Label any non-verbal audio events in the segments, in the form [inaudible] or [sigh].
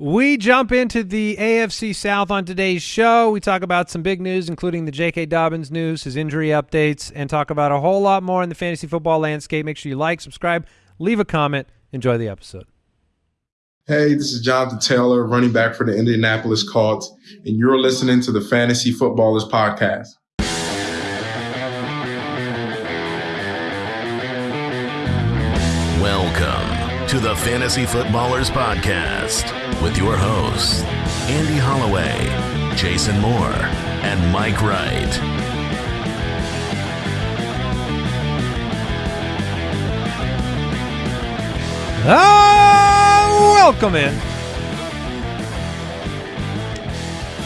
We jump into the AFC South on today's show. We talk about some big news, including the J.K. Dobbins news, his injury updates, and talk about a whole lot more in the fantasy football landscape. Make sure you like, subscribe, leave a comment. Enjoy the episode. Hey, this is Jonathan Taylor, running back for the Indianapolis Colts, and you're listening to the Fantasy Footballers Podcast. To the Fantasy Footballers Podcast with your hosts, Andy Holloway, Jason Moore, and Mike Wright. Ah, welcome in.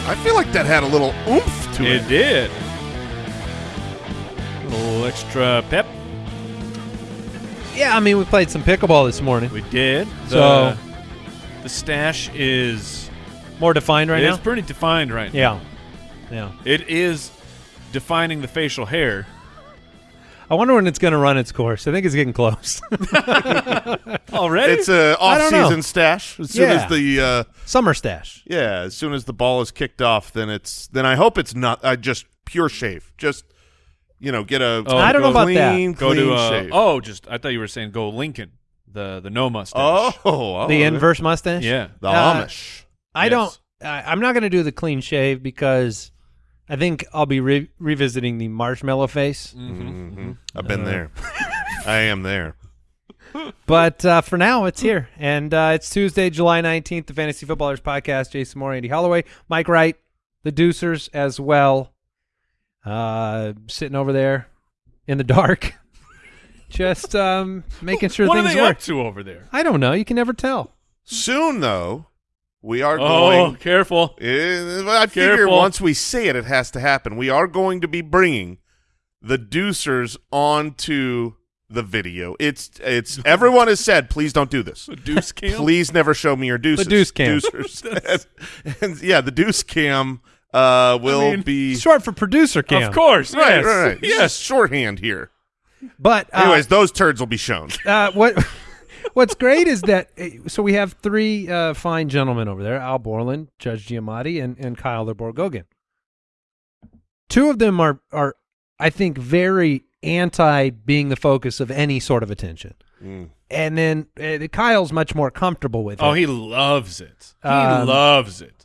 I feel like that had a little oomph to it. It did. A little extra pep. Yeah, I mean, we played some pickleball this morning. We did. The, So- the stash is More defined right now. it's pretty defined right now. Yeah. Yeah. It is defining the facial hair. I wonder when it's going to run its course. I think it's getting close. [laughs] Already? It's a I don't off-season stash. As soon Yeah. as the uh, Summer stash. yeah, as soon as the ball is kicked off, then it's then I hope it's not uh, just pure shave. Just you know, get a Oh, I don't know go about that. clean, go to uh, shave. oh, just I thought you were saying go Lincoln, the the no mustache. oh, oh, the inverse mustache? yeah. the Uh, Amish. I Yes. don't. I, I'm not going to do the clean shave because I think I'll be re- revisiting the marshmallow face. Mm-hmm. Mhm. I've been there. [laughs] I am there. But uh, for now, it's here, and uh, it's Tuesday, July 19th. The Fantasy Footballers Podcast. Jason Moore, Andy Holloway, Mike Wright, the Deucers as well. Uh, sitting over there in the dark, [laughs] just um, making sure what are things they work. up to over there? I don't know. You can never tell. Soon though, we are Oh, going. careful. Uh, I figure Careful. once we say it, it has to happen. We are going to be bringing the Deucers onto the video. It's it's [laughs] everyone has said, please don't do this. A deuce [laughs] cam. Please never show me your deuces. deuce cam. Deucers. and, and, yeah, the deuce cam uh, will mean, be Short for producer cam. Of course. right, yes. right, right. Yes. Yes, shorthand here. But uh, Anyways, those turds will be shown. [laughs] uh, what [laughs] what's great is that uh, so we have three uh, fine gentlemen over there: Al Borland, Judge Giamatti, and and Kyle Borgogan. Two of them are are I think very anti being the focus of any sort of attention, Mm. and then uh, Kyle's much more comfortable with Oh, he loves it. He Um, loves it.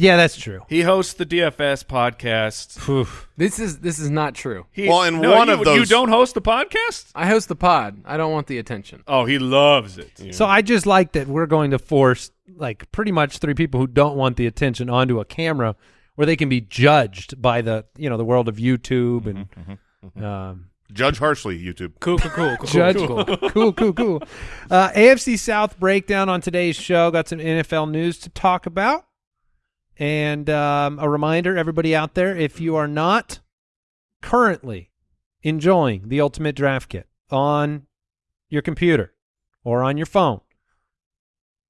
Yeah, that's true. He hosts the DFS podcast. Oof. This is this is not true. He, Well, and no, one you, of those- You don't host the podcast? I host the pod. I don't want the attention. Oh, he loves it. So I just like that we're going to force like pretty much three people who don't want the attention onto a camera where they can be judged by the you know the world of YouTube and um, Judge harshly, YouTube. Cool, cool, cool, cool. judge [laughs] cool cool cool. Uh, AFC South breakdown on today's show. Got some NFL news to talk about, and um, a reminder, everybody out there, if you are not currently enjoying the Ultimate Draft Kit on your computer or on your phone,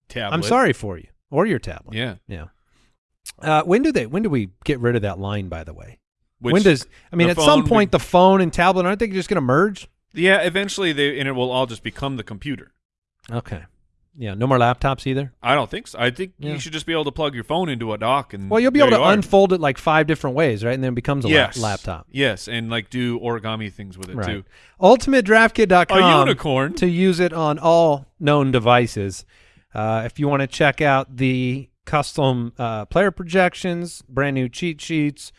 Tablet. I'm sorry for you or your tablet. Yeah. Yeah. Uh, when do they? When do we get rid of that line? By the way, Which, when does? I mean, at some point, the phone and tablet aren't they just going to merge? Yeah, eventually they and it will all just become the computer. Okay. Yeah. No more laptops either. I don't think so. I think Yeah. you should just be able to plug your phone into a dock and Well, you'll be able to unfold it like five different ways, right? And then it becomes a lap- yes. laptop. Yes, and like do origami things with it Right. too. UltimateDraftKit.com. A unicorn. to use it on all known devices. Uh, if you want to check out the custom uh, player projections, brand new cheat sheets,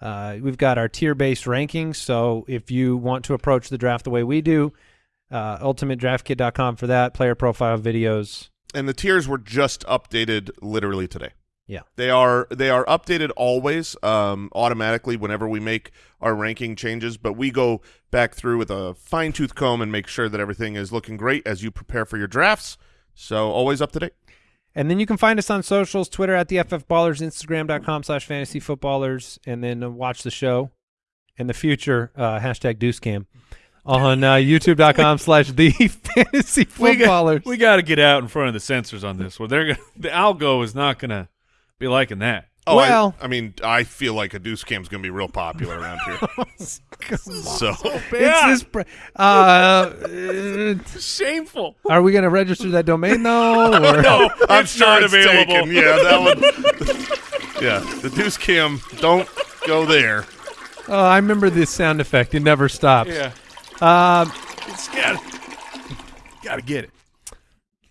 uh, we've got our tier-based rankings. So if you want to approach the draft the way we do, uh, UltimateDraftKit.com for that. Player profile videos. and the tiers were just updated literally today. Yeah. They are they are updated always um, automatically whenever we make our ranking changes, but we go back through with a fine tooth comb and make sure that everything is looking great as you prepare for your drafts. So always up to date. And then you can find us on socials, Twitter at the FF Ballers, Instagram.com slash fantasy footballers, and then watch the show in the future, uh, hashtag Deucecam, on uh, youtube.com slash the [laughs] fantasy We footballers. we got to get out in front of the censors on this. Well, they're gonna, the algo is not going to be liking that. Oh, Well- I, mean, I feel like a deuce cam is going to be real popular around here. [laughs] so It's this. Pr- uh, uh, [laughs] Shameful. are we going to register that domain though? Or? No, I'm it's sure not it's available. taken. Yeah, that one. yeah, the deuce cam. Don't go there. Oh, I remember this sound effect. It never stops. Yeah. Um, It's got Got to get it.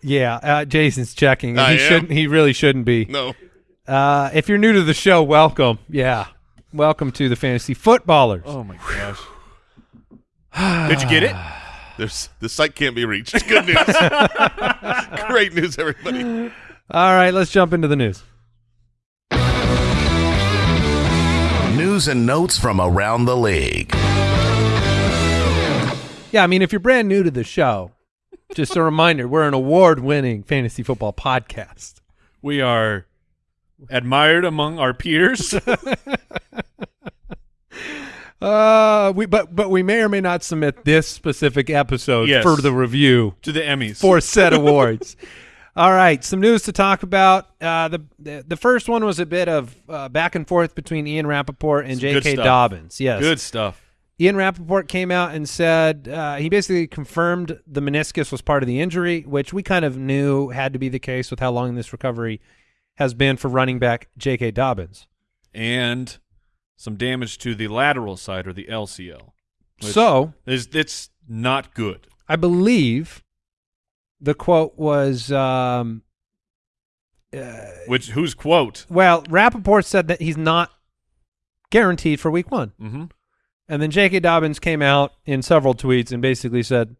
yeah. Uh, Jason's checking. I he am? shouldn't. He really shouldn't be. No. Uh, if you're new to the show, welcome. Yeah, welcome to the Fantasy Footballers. Oh my gosh. Did you get it? [sighs] There's the site can't be reached. Good news. [laughs] Great news, everybody. All right, let's jump into the news. News and notes from around the league. Yeah, I mean, if you're brand new to the show, just a [laughs] reminder: we're an award-winning fantasy football podcast. We are admired among our peers. [laughs] Uh, we but but we may or may not submit this specific episode Yes. for the review to the Emmys. for said [laughs] awards. All right, some news to talk about. Uh, the, the the first one was a bit of uh, back and forth between Ian Rapoport and J.K. Dobbins. Yes, Good stuff. Ian Rapoport came out and said uh, he basically confirmed the meniscus was part of the injury, which we kind of knew had to be the case with how long this recovery has been for running back J.K. Dobbins. And some damage to the lateral side or the LCL. So is it's not good. I believe the quote was, um, Which whose quote? well, Rapoport said that he's not guaranteed for week one. Mm-hmm. And then J.K. Dobbins came out in several tweets and basically said,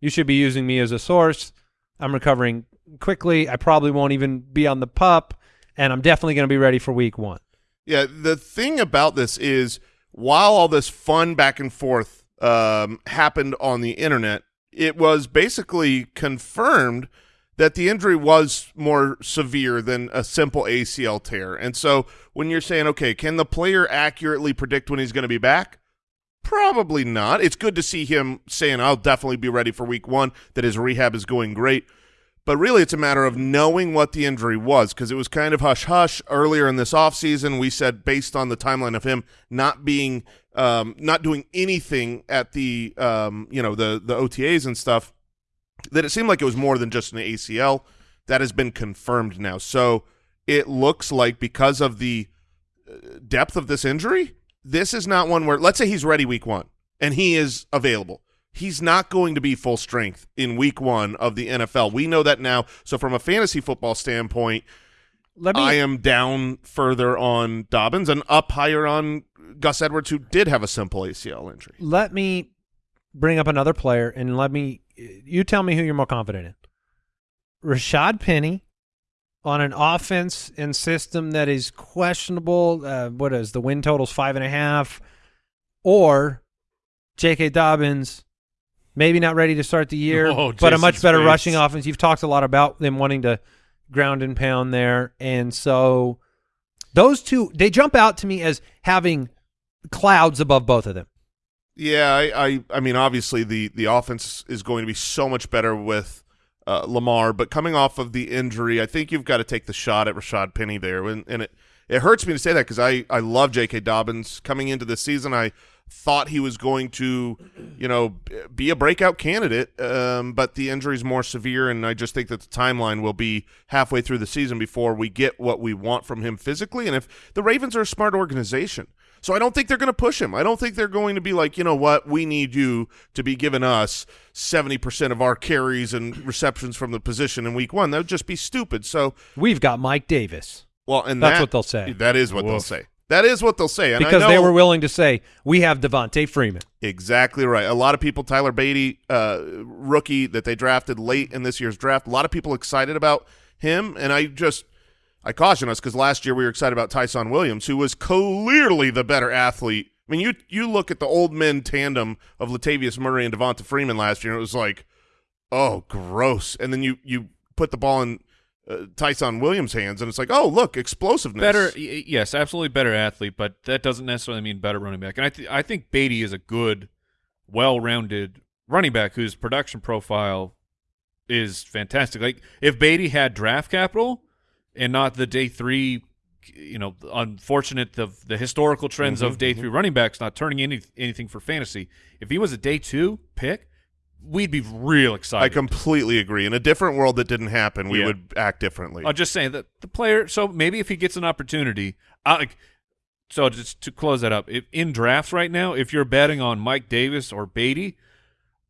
"You should be using me as a source. I'm recovering quickly. I probably won't even be on the pup, and I'm definitely going to be ready for week one." Yeah, the thing about this is while all this fun back and forth um, happened on the internet, it was basically confirmed that the injury was more severe than a simple ACL tear. And so when you're saying, okay, can the player accurately predict when he's going to be back? Probably not. It's good to see him saying, I'll definitely be ready for week one, that his rehab is going great. But really, it's a matter of knowing what the injury was because it was kind of hush hush earlier in this offseason. We said based on the timeline of him not being, um, not doing anything at the, um, you know, the the OTAs and stuff, that it seemed like it was more than just an ACL. That has been confirmed now. So it looks like because of the uh, depth of this injury, this is not one where let's say he's ready week one and he is available. He's not going to be full strength in week one of the NFL. We know that now. So from a fantasy football standpoint, Let me I am down further on Dobbins and up higher on Gus Edwards, who did have a simple ACL injury. let me bring up another player and let me you tell me who you're more confident in. Rashaad Penny on an offense and system that is questionable. Uh, what is the win totals five and a half, or J.K. Dobbins, maybe not ready to start the year, Oh, but a much better face. rushing offense. You've talked a lot about them wanting to ground and pound there, and so those two they jump out to me as having clouds above both of them. Yeah, I, I, I mean, obviously the the offense is going to be so much better with uh, Lamar, but coming off of the injury, I think you've got to take the shot at Rashaad Penny there, and, and it it hurts me to say that because I I love J.K. Dobbins coming into this season. I thought he was going to, you know, be a breakout candidate, um, but the injury is more severe, and I just think that the timeline will be halfway through the season before we get what we want from him physically. And if the Ravens are a smart organization, so I don't think they're going to push him. I don't think they're going to be like, you know what, we need you to be giving us 70% of our carries and receptions from the position in week one. That would just be stupid. So, We've got Mike Davis well, and That's that- what they'll say. That is what they'll say. That is what they'll say. And I because they were willing to say we have Devonta Freeman. Exactly right. A lot of people, Tyler Badie, uh, rookie that they drafted late in this year's draft, a lot of people excited about him. And I just, I caution us because last year we were excited about Ty'Son Williams, who was clearly the better athlete. I mean, you you look at the old men tandem of Latavius Murray and Devonta Freeman last year, and it was like, oh, gross. And then you you put the ball in uh, Ty'Son Williams' hands, and it's like, oh, look, explosiveness. Better, yes, absolutely better athlete, but that doesn't necessarily mean better running back. And I, th- I think Badie is a good, well-rounded running back whose production profile is fantastic. Like if Badie had draft capital and not the day three you know, unfortunate the the historical trends Mm-hmm, of day three running backs not turning any anything for fantasy. If he was a day two pick, we'd be real excited. I completely agree. In a different world that didn't happen, we Yeah. would act differently. I'm just saying that the player. So maybe if he gets an opportunity, I, so just to close that up, if, in drafts right now, if you're betting on Mike Davis or Badie,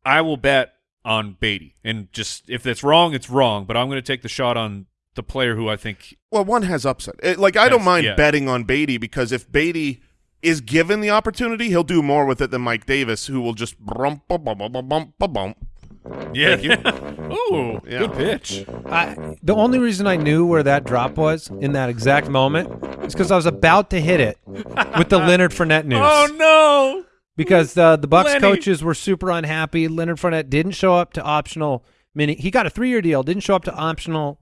I will bet on Badie. And just if it's wrong, it's wrong. But I'm going to take the shot on the player who I think. Well, one has upside. It- like I don't mind yeah. betting on Badie because if Badie is given the opportunity, he'll do more with it than Mike Davis, who will just bump bump bump bump bump bump bump. Yeah. Thank you. [laughs] Ooh, Yeah. good pitch. I, the only reason I knew where that drop was in that exact moment is because I was about to hit it with the Leonard Fournette news. Oh no! because uh, the Bucs Lenny. coaches were super unhappy. Leonard Fournette didn't show up to optional mini. He got a three-year deal, didn't show up to optional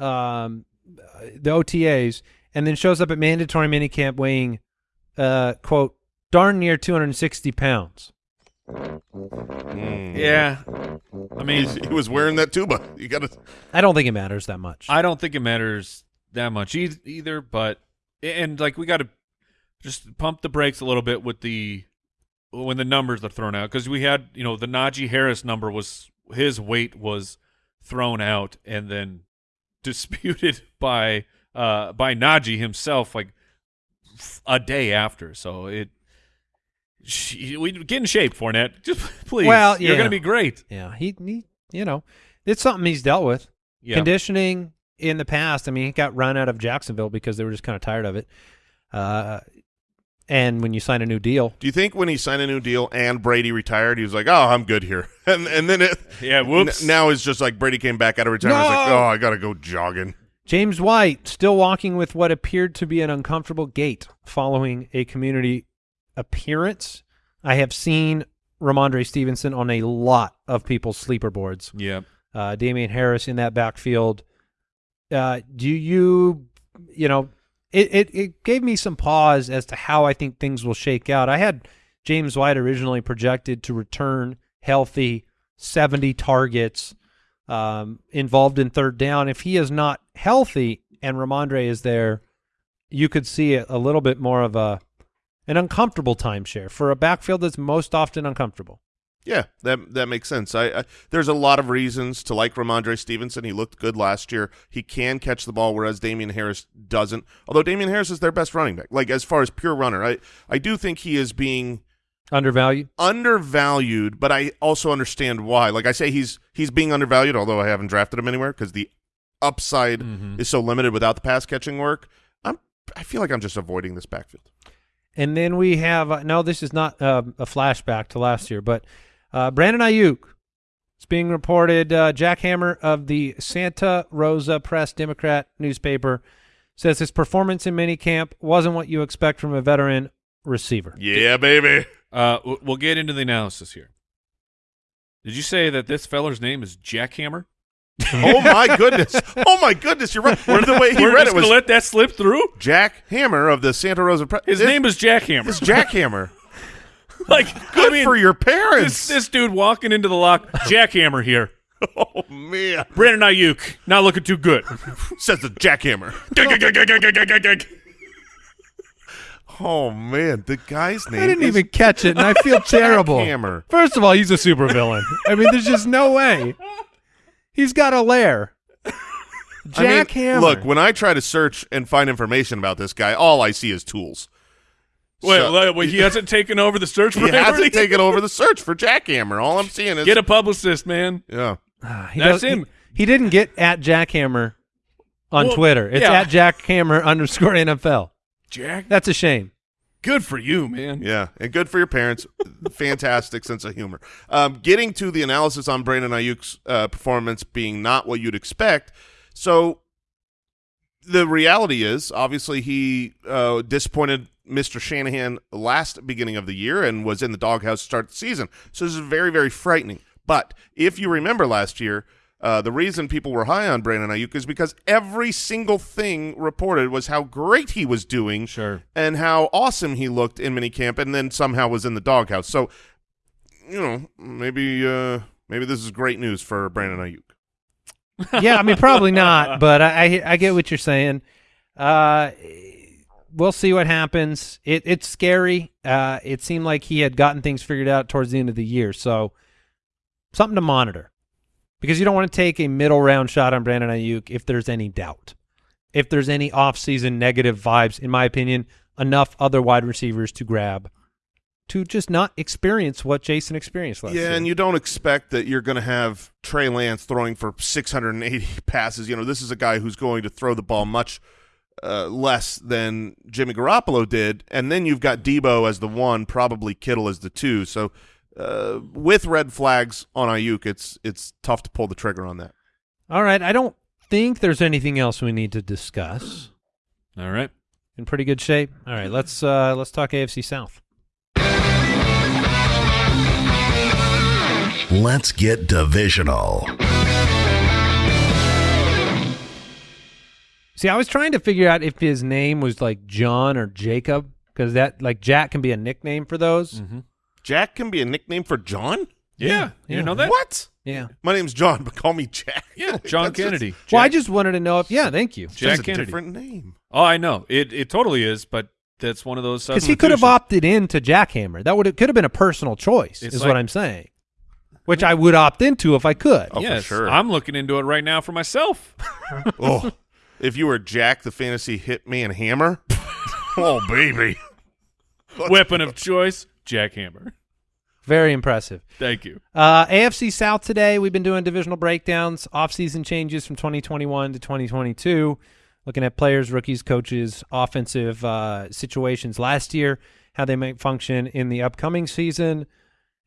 um, uh, the OTAs, and then shows up at mandatory minicamp weighing uh, quote darn near 260 pounds. Mm. Yeah, I mean, He's- he was wearing that tuba. You got to. I don't think it matters that much. I don't think it matters that much e- either. But and like we got to just pump the brakes a little bit with the when the numbers are thrown out because we had you know the Najee Harris number was his weight was thrown out and then disputed [laughs] by uh by Najee himself like a day after. So it. She, we get in shape, Fournette. [laughs] Just please. Well, you're going to be great. yeah, he, he, you know, it's something he's dealt with. Yeah. Conditioning in the past. I mean, he got run out of Jacksonville because they were just kind of tired of it. Uh, and when you sign a new deal, Do you think when he signed a new deal and Brady retired, he was like, "Oh, I'm good here," [laughs] and and then it, Yeah, whoops. n- now it's just like Brady came back out of retirement. He's like, "Oh, I got to go jogging." James White still walking with what appeared to be an uncomfortable gait following a community appearance. I have seen Rhamondre Stevenson on a lot of people's sleeper boards. yeah. Uh, Damien Harris in that backfield. Uh, do you, you know, it, it, it gave me some pause as to how I think things will shake out. I had James White originally projected to return healthy, 70 targets, um, involved in third down. If he is not healthy and Rhamondre is there, you could see a, a little bit more of a an uncomfortable timeshare for a backfield that's most often uncomfortable. Yeah, that that makes sense. I, I there's a lot of reasons to like Rhamondre Stevenson. He looked good last year. He can catch the ball, whereas Damien Harris doesn't. Although Damien Harris is their best running back, like as far as pure runner, I I do think he is being Undervalued. undervalued, but I also understand why. Like I say, he's he's being undervalued, although I haven't drafted him anywhere because the upside Mhm. is so limited without the pass catching work. I'm I feel like I'm just avoiding this backfield. And then we have uh, no, this is not uh, a flashback to last year, but uh, Brandon Aiyuk. It's being reported. Uh, Jack Hammer of the Santa Rosa Press Democrat newspaper says his performance in minicamp wasn't what you expect from a veteran receiver. Yeah, baby. Uh, we'll get into the analysis here. Did you say that this feller's name is Jackhammer? [laughs] Oh my goodness. Oh my goodness. You're right. The way he We're read just it was gonna let that slip through. Jack Hammer of the Santa Rosa Press. His name is Jackhammer. is Jack Hammer. [laughs] [laughs] like Good I mean, for your parents. this dude walking into the lock. Jackhammer here. [laughs] oh man, Brandon Aiyuk not looking too good. [laughs] says the jackhammer. Oh man, the guy's name. I didn't is even catch it, and I feel terrible. Hammer. First of all, he's a supervillain. I mean, there's just no way. He's got a lair. I mean, Hammer. Look, when I try to search and find information about this guy, all I see is tools. Wait, So- wait, wait, he hasn't taken over the search [laughs] for He hasn't everybody? taken over [laughs] the search for Jack Hammer. All I'm seeing is Get a publicist, man. yeah. He That's does- he- him. He, didn't get at Jackhammer on Well, Twitter. It's yeah. at Jackhammer underscore NFL. Jack, That's a shame. good for you, man. Yeah, and good for your parents. [laughs] Fantastic sense of humor. Um, getting to the analysis on Brandon Aiyuk's uh, performance being not what you'd expect. So the reality is, obviously, he uh, disappointed Mr. Shanahan last beginning of the year and was in the doghouse to start the season. So this is very, very frightening. But if you remember last year, uh, the reason people were high on Brandon Aiyuk is because every single thing reported was how great he was doing Sure. and how awesome he looked in minicamp and then somehow was in the doghouse. So, you know, maybe uh, maybe this is great news for Brandon Aiyuk. yeah, I mean, probably not, [laughs] but I, I I get what you're saying. Uh, we'll see what happens. It, it's scary. Uh, it seemed like he had gotten things figured out towards the end of the year, so something to monitor because you don't want to take a middle round shot on Brandon Aiyuk if there's any doubt, if there's any off-season negative vibes. In my opinion, enough other wide receivers to grab to just not experience what Jason experienced last Yeah, year. and you don't expect that you're going to have Trey Lance throwing for 680 [laughs] passes. You know, this is a guy who's going to throw the ball much uh, less than Jimmy Garoppolo did, and then you've got Deebo as the one, probably Kittle as the two. So uh, with red flags on Aiyuk, it's it's tough to pull the trigger on that. All right, I don't think there's anything else we need to discuss. All right. In pretty good shape. All right, let's uh let's talk AFC South. Let's get divisional. See, I was trying to figure out if his name was like John or Jacob because that like Jack can be a nickname for those. Mm-hmm. Jack can be a nickname for John. Yeah. You yeah. know that? What? Yeah. My name's John, but call me Jack. Yeah. John [laughs] That's just- Kennedy. Well, I just wanted to know if yeah, thank you. Just Jack a Kennedy. different name. Oh, I know. It it totally is, but that's one of those Because he could have opted in to Jackhammer. That would it could have been a personal choice, It's is like- what I'm saying. Which I would opt into if I could. Oh, for yes, sure. I'm looking into it right now for myself. [laughs] Oh, if you were Jack the fantasy hitman hammer, [laughs] oh baby, Weapon of choice, jackhammer. Very impressive. Thank you. Uh, AFC South today, we've been doing divisional breakdowns, off-season changes from 2021 to 2022, looking at players, rookies, coaches, offensive uh, situations last year, how they might function in the upcoming season.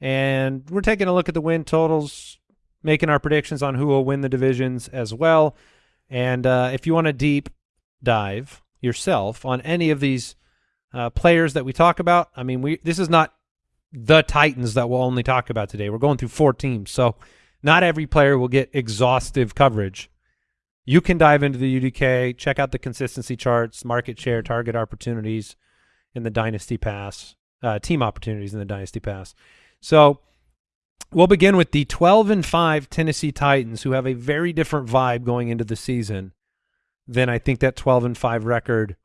And we're taking a look at the win totals, making our predictions on who will win the divisions as well. And uh, if you want to deep dive yourself on any of these uh, players that we talk about, I mean, we this is not the Titans that we'll only talk about today. We're going through four teams, so not every player will get exhaustive coverage. You can dive into the UDK, check out the consistency charts, market share, target opportunities in the Dynasty Pass, uh, team opportunities in the Dynasty Pass. So we'll begin with the 12 and 5 Tennessee Titans, who have a very different vibe going into the season than I think that 12 and 5 record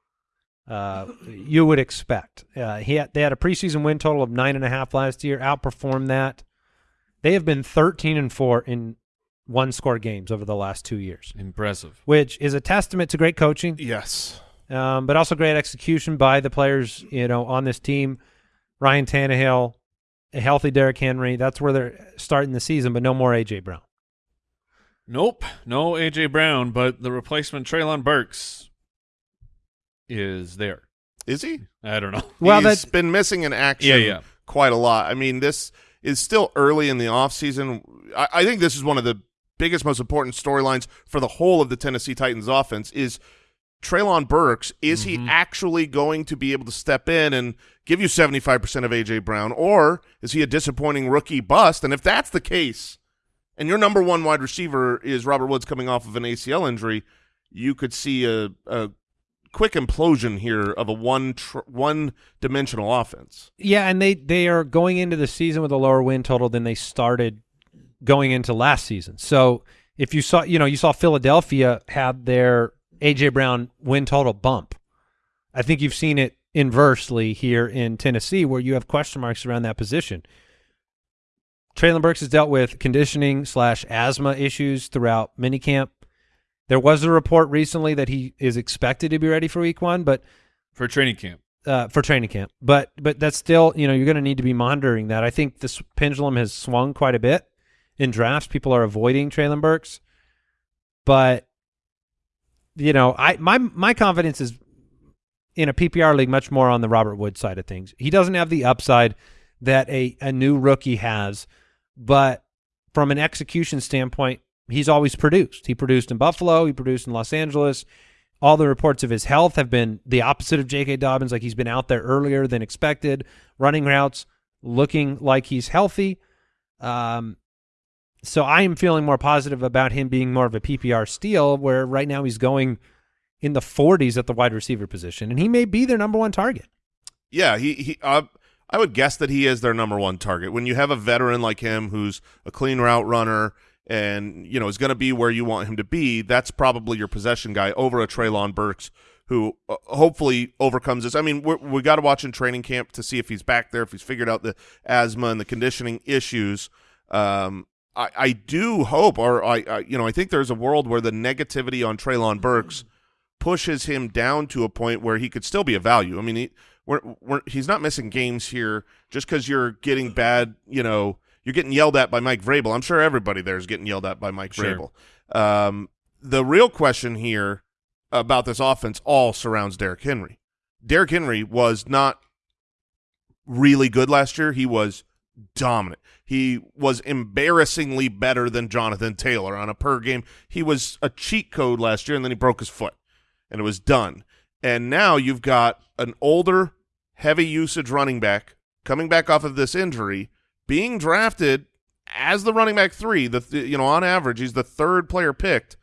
uh, you would expect. Uh, he had, they had a preseason win total of nine and a half last year, outperformed that. They have been 13 and four in one score games over the last two years, Impressive. which is a testament to great coaching, yes, um, but also great execution by the players, you know, on this team. Ryan Tannehill, a healthy Derrick Henry. That's where they're starting the season, but no more AJ Brown. Nope, no AJ Brown, but the replacement Treylon Burks is there. is he? I don't know. [laughs] Well, He's that's been missing in action Yeah, yeah. quite a lot. I mean, this is still early in the offseason. I, I think this is one of the biggest, most important storylines for the whole of the Tennessee Titans offense is Treylon Burks. Is he mm-hmm. actually going to be able to step in and give you 75% of A.J. Brown, or is he a disappointing rookie bust? And if that's the case, and your number one wide receiver is Robert Woods coming off of an ACL injury, you could see a, a quick implosion here of a one tr- one dimensional offense. Yeah, and they they are going into the season with a lower win total than they started going into last season. So if you saw, you know, you saw Philadelphia had their AJ Brown win total bump. I think you've seen it inversely here in Tennessee, where you have question marks around that position. Treylon Burks has dealt with conditioning slash asthma issues throughout minicamp. There was a report recently that he is expected to be ready for week one, but For training camp. uh, for training camp. But but that's still you know you're going to need to be monitoring that. I think this pendulum has swung quite a bit in drafts. People are avoiding Treylon Burks, but you know I my my confidence is in a PPR league much more on the Robert Wood side of things. He doesn't have the upside that a a new rookie has, but from an execution standpoint, he's always produced. He produced in Buffalo. He produced in Los Angeles all the reports of his health have been the opposite of J.K. Dobbins. Like he's been out there earlier than expected, running routes, looking like he's healthy. Um, so I am feeling more positive about him being more of a PPR steal, where right now he's going in the 40s at the wide receiver position, and he may be their number one target. Yeah, he he. Uh, I would guess that he is their number one target. When you have a veteran like him, who's a clean route runner, and you know is going to be where you want him to be, that's probably your possession guy over a Treylon Burks, who uh, hopefully overcomes this. I mean, we're, we got to watch in training camp to see if he's back there, if he's figured out the asthma and the conditioning issues. Um, I, I do hope, or I, I, you know, I think there's a world where the negativity on Treylon Burks pushes him down to a point where he could still be a value. I mean, he, we're, we're, he's not missing games here just because you're getting bad, you know, you're getting yelled at by Mike Vrabel. I'm sure everybody there is getting yelled at by Mike Sure. Vrabel. Um, the real question here about this offense all surrounds Derrick Henry. Derrick Henry was not really good last year. He was dominant. He was embarrassingly better than Jonathan Taylor on a per game. He was a cheat code last year, and then he broke his foot, and it was done. And now you've got an older, heavy usage running back coming back off of this injury, being drafted as the running back three. The th- you know on average he's the third player picked,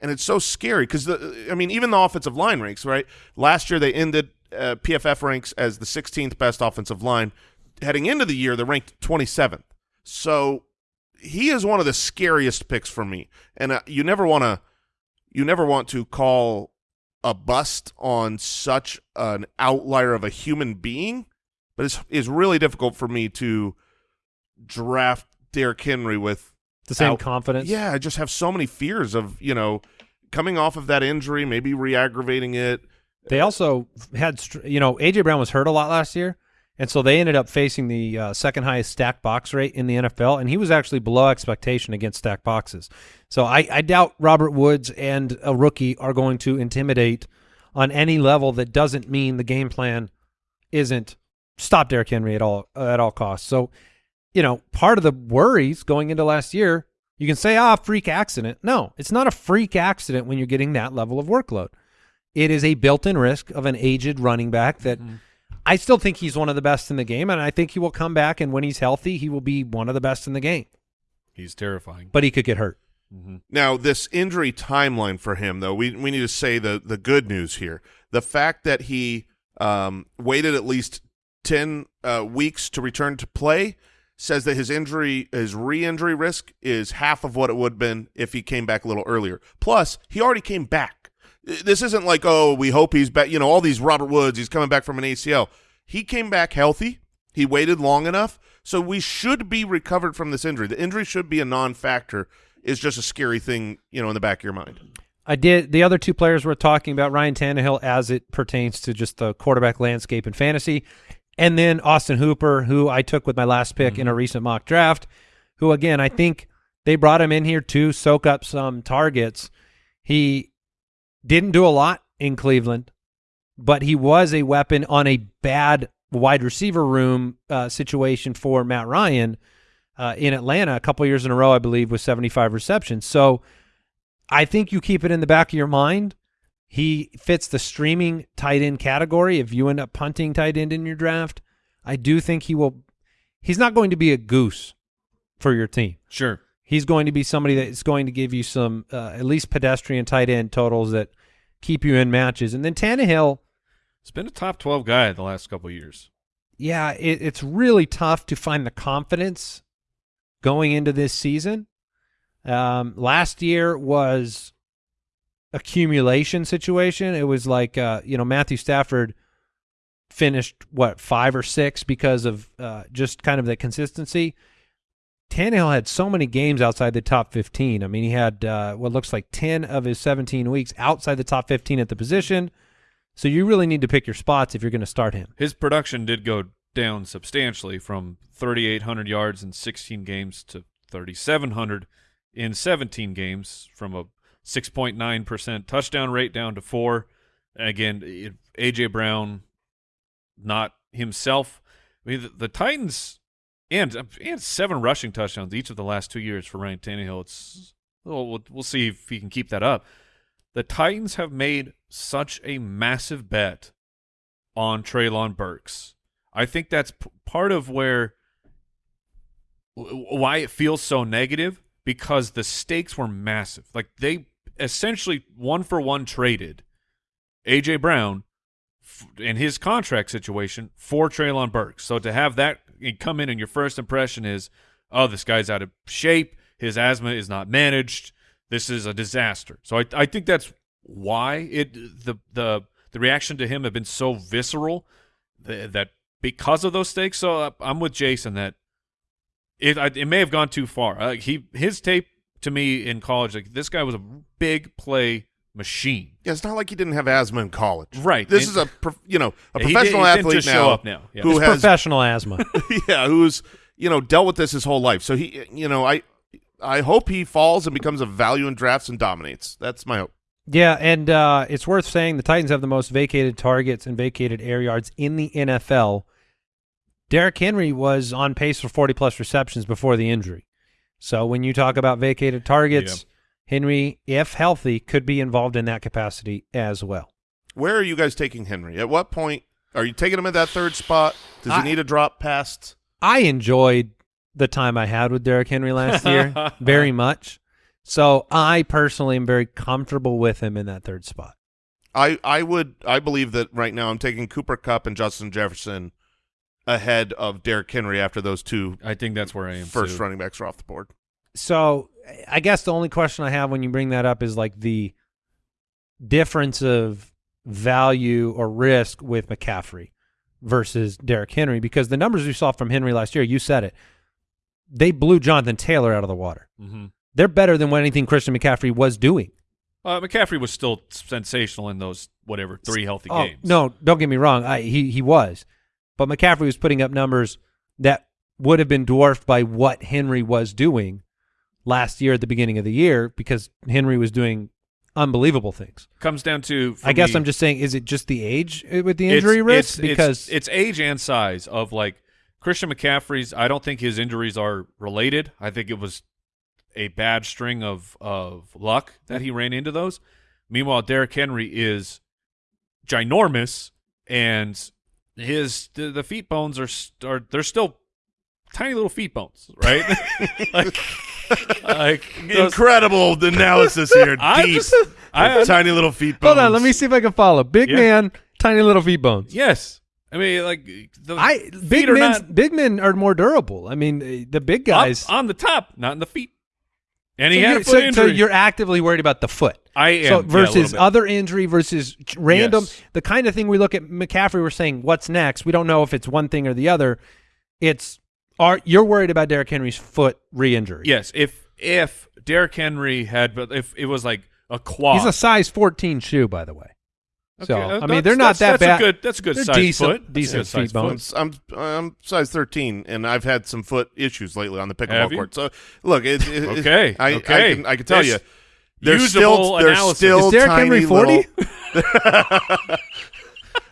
and it's so scary because the I mean even the offensive line ranks right. Last year they ended uh, PFF ranks as the 16th best offensive line. Heading into the year, they're ranked 27th. So he is one of the scariest picks for me, and uh, you never want to you never want to call a bust on such an outlier of a human being, but it's it's really difficult for me to draft Derrick Henry with The same out- confidence. yeah, I just have so many fears of, you know, coming off of that injury, maybe re-aggravating it. They also had, you know, AJ Brown was hurt a lot last year, and so they ended up facing the uh, second highest stack box rate in the NFL, and he was actually below expectation against stack boxes. So I, I doubt Robert Woods and a rookie are going to intimidate on any level that doesn't mean the game plan isn't stop Derrick Henry at all at all costs. So, you know, part of the worries going into last year, you can say, ah, freak accident. No, it's not a freak accident when you're getting that level of workload. It is a built-in risk of an aged running back that I still think he's one of the best in the game, and I think he will come back and when he's healthy, he will be one of the best in the game. He's terrifying. But he could get hurt. Now, this injury timeline for him, though, we we need to say the the good news here. The fact that he um, waited at least ten uh, weeks to return to play says that his injury, his re-injury risk, is half of what it would have been if he came back a little earlier. Plus, he already came back. This isn't like, oh, we hope he's back. You know, all these Robert Woods, he's coming back from an ACL. He came back healthy. He waited long enough, so we should be recovered from this injury. The injury should be a non-factor. It's just a scary thing, you know, in the back of your mind. I did the other two players we're talking about, Ryan Tannehill as it pertains to just the quarterback landscape in fantasy, and then Austin Hooper, who I took with my last pick in a mm-hmm. recent mock draft, who again I think they brought him in here to soak up some targets. He didn't do a lot in Cleveland, but he was a weapon on a bad wide receiver room uh, situation for Matt Ryan uh, in Atlanta a couple years in a row, I believe, with 75 receptions. So I think you keep it in the back of your mind. He fits the streaming tight end category. If you end up punting tight end in your draft, I do think he will. He's not going to be a goose for your team. Sure. He's going to be somebody that is going to give you some uh, at least pedestrian tight end totals that keep you in matches. And then Tannehill, He's been a top 12 guy the last couple of years. yeah, it, it's really tough to find the confidence going into this season. Um, last year was accumulation situation. It was like uh, you know Matthew Stafford finished what five or six because of uh, just kind of the consistency. Tannehill had so many games outside the top 15. I mean, he had uh, what looks like 10 of his 17 weeks outside the top 15 at the position. So you really need to pick your spots if you're going to start him. His production did go down substantially from 3,800 yards in 16 games to 3,700 in 17 games, from a 6.9% touchdown rate down to four. Again, AJ Brown, not himself. I mean, the, the Titans and uh, and seven rushing touchdowns each of the last two years for Ryan Tannehill. It's well, we'll, see if he can keep that up. The Titans have made such a massive bet on Treylon Burks. I think that's part of where why it feels so negative because the stakes were massive. Like they essentially one for one traded AJ Brown and his contract situation for Treylon Burks. So to have that come in and your first impression is, oh, this guy's out of shape. His asthma is not managed. This is a disaster. So I, I think that's why it the the the reaction to him have been so visceral that, that because of those stakes. So I'm with Jason that it it may have gone too far. Uh, he his tape to me in college, like this guy was a big play machine. Yeah, it's not like he didn't have asthma in college. Right. This And- is a you know a He did- professional he didn't athlete now, show up now. Yeah. who It's has professional asthma. [laughs] yeah who's you know dealt with this his whole life. So he you know I I hope he falls and becomes a value in drafts and dominates. That's my hope. Yeah, and uh, it's worth saying the Titans have the most vacated targets and vacated air yards in the NFL. Derrick Henry was on pace for 40 plus receptions before the injury. So when you talk about vacated targets, Henry, if healthy, could be involved in that capacity as well. Where are you guys taking Henry? At what point are you taking him at that third spot? Does he need to drop past? I enjoyed the time I had with Derrick Henry last year [laughs] very much. So I personally am very comfortable with him in that third spot. I I would I believe that right now I'm taking Cooper Kupp and Justin Jefferson ahead of Derrick Henry after those two I think that's where I am. first too. running backs are off the board. So I guess the only question I have when you bring that up is like the difference of value or risk with McCaffrey versus Derrick Henry because the numbers we saw from Henry last year, you said it, they blew Jonathan Taylor out of the water. Mhm. They're better than what anything Christian McCaffrey was doing. Uh, McCaffrey was still sensational in those whatever three healthy Oh, games. no, don't get me wrong. I, he he was, but McCaffrey was putting up numbers that would have been dwarfed by what Henry was doing last year at the beginning of the year because Henry was doing unbelievable things. comes down to. I guess me, I'm just saying, is it just the age uh, with the injury it's- risk? it's- because it's, age and size of like Christian McCaffrey's. I don't think his injuries are related. I think it was a bad string of of luck that he ran into those. Meanwhile, Derrick Henry is ginormous, and his the, the feet bones are are they're still tiny little feet bones, right? [laughs] like, like those- Incredible analysis here. [laughs] I Deep. just I, tiny little feet. bones. hold on, let me see if I can follow. Big Yeah. man, tiny little feet bones. yes. I mean, like the I feet big are men, not big men are more durable. I mean, uh, the big guys. on the top, not in the feet. And so, he had you're, a foot so, injury. so you're actively worried about the foot. I am So yeah, a versus little bit. other injury versus ch- random, Yes. the kind of thing we look at McCaffrey. We're saying what's next. We don't know if it's one thing or the other. It's are you're worried about Derrick Henry's foot re-injury? Yes, if if Derrick Henry had, but if it was like a quad, he's a size 14 shoe, by the way. So Okay, uh, I mean, they're not that that's bad. a good. That's a good They're size decent- foot. Decent good size feet bones. foot. I'm I'm size 13, and I've had some foot issues lately on the pickleball Have you? court. So look, it, it, it- Okay, I, okay. I can I can tell This you, there's usable still there's analysis. still Is Derrick tiny Henry 40? [laughs] [laughs]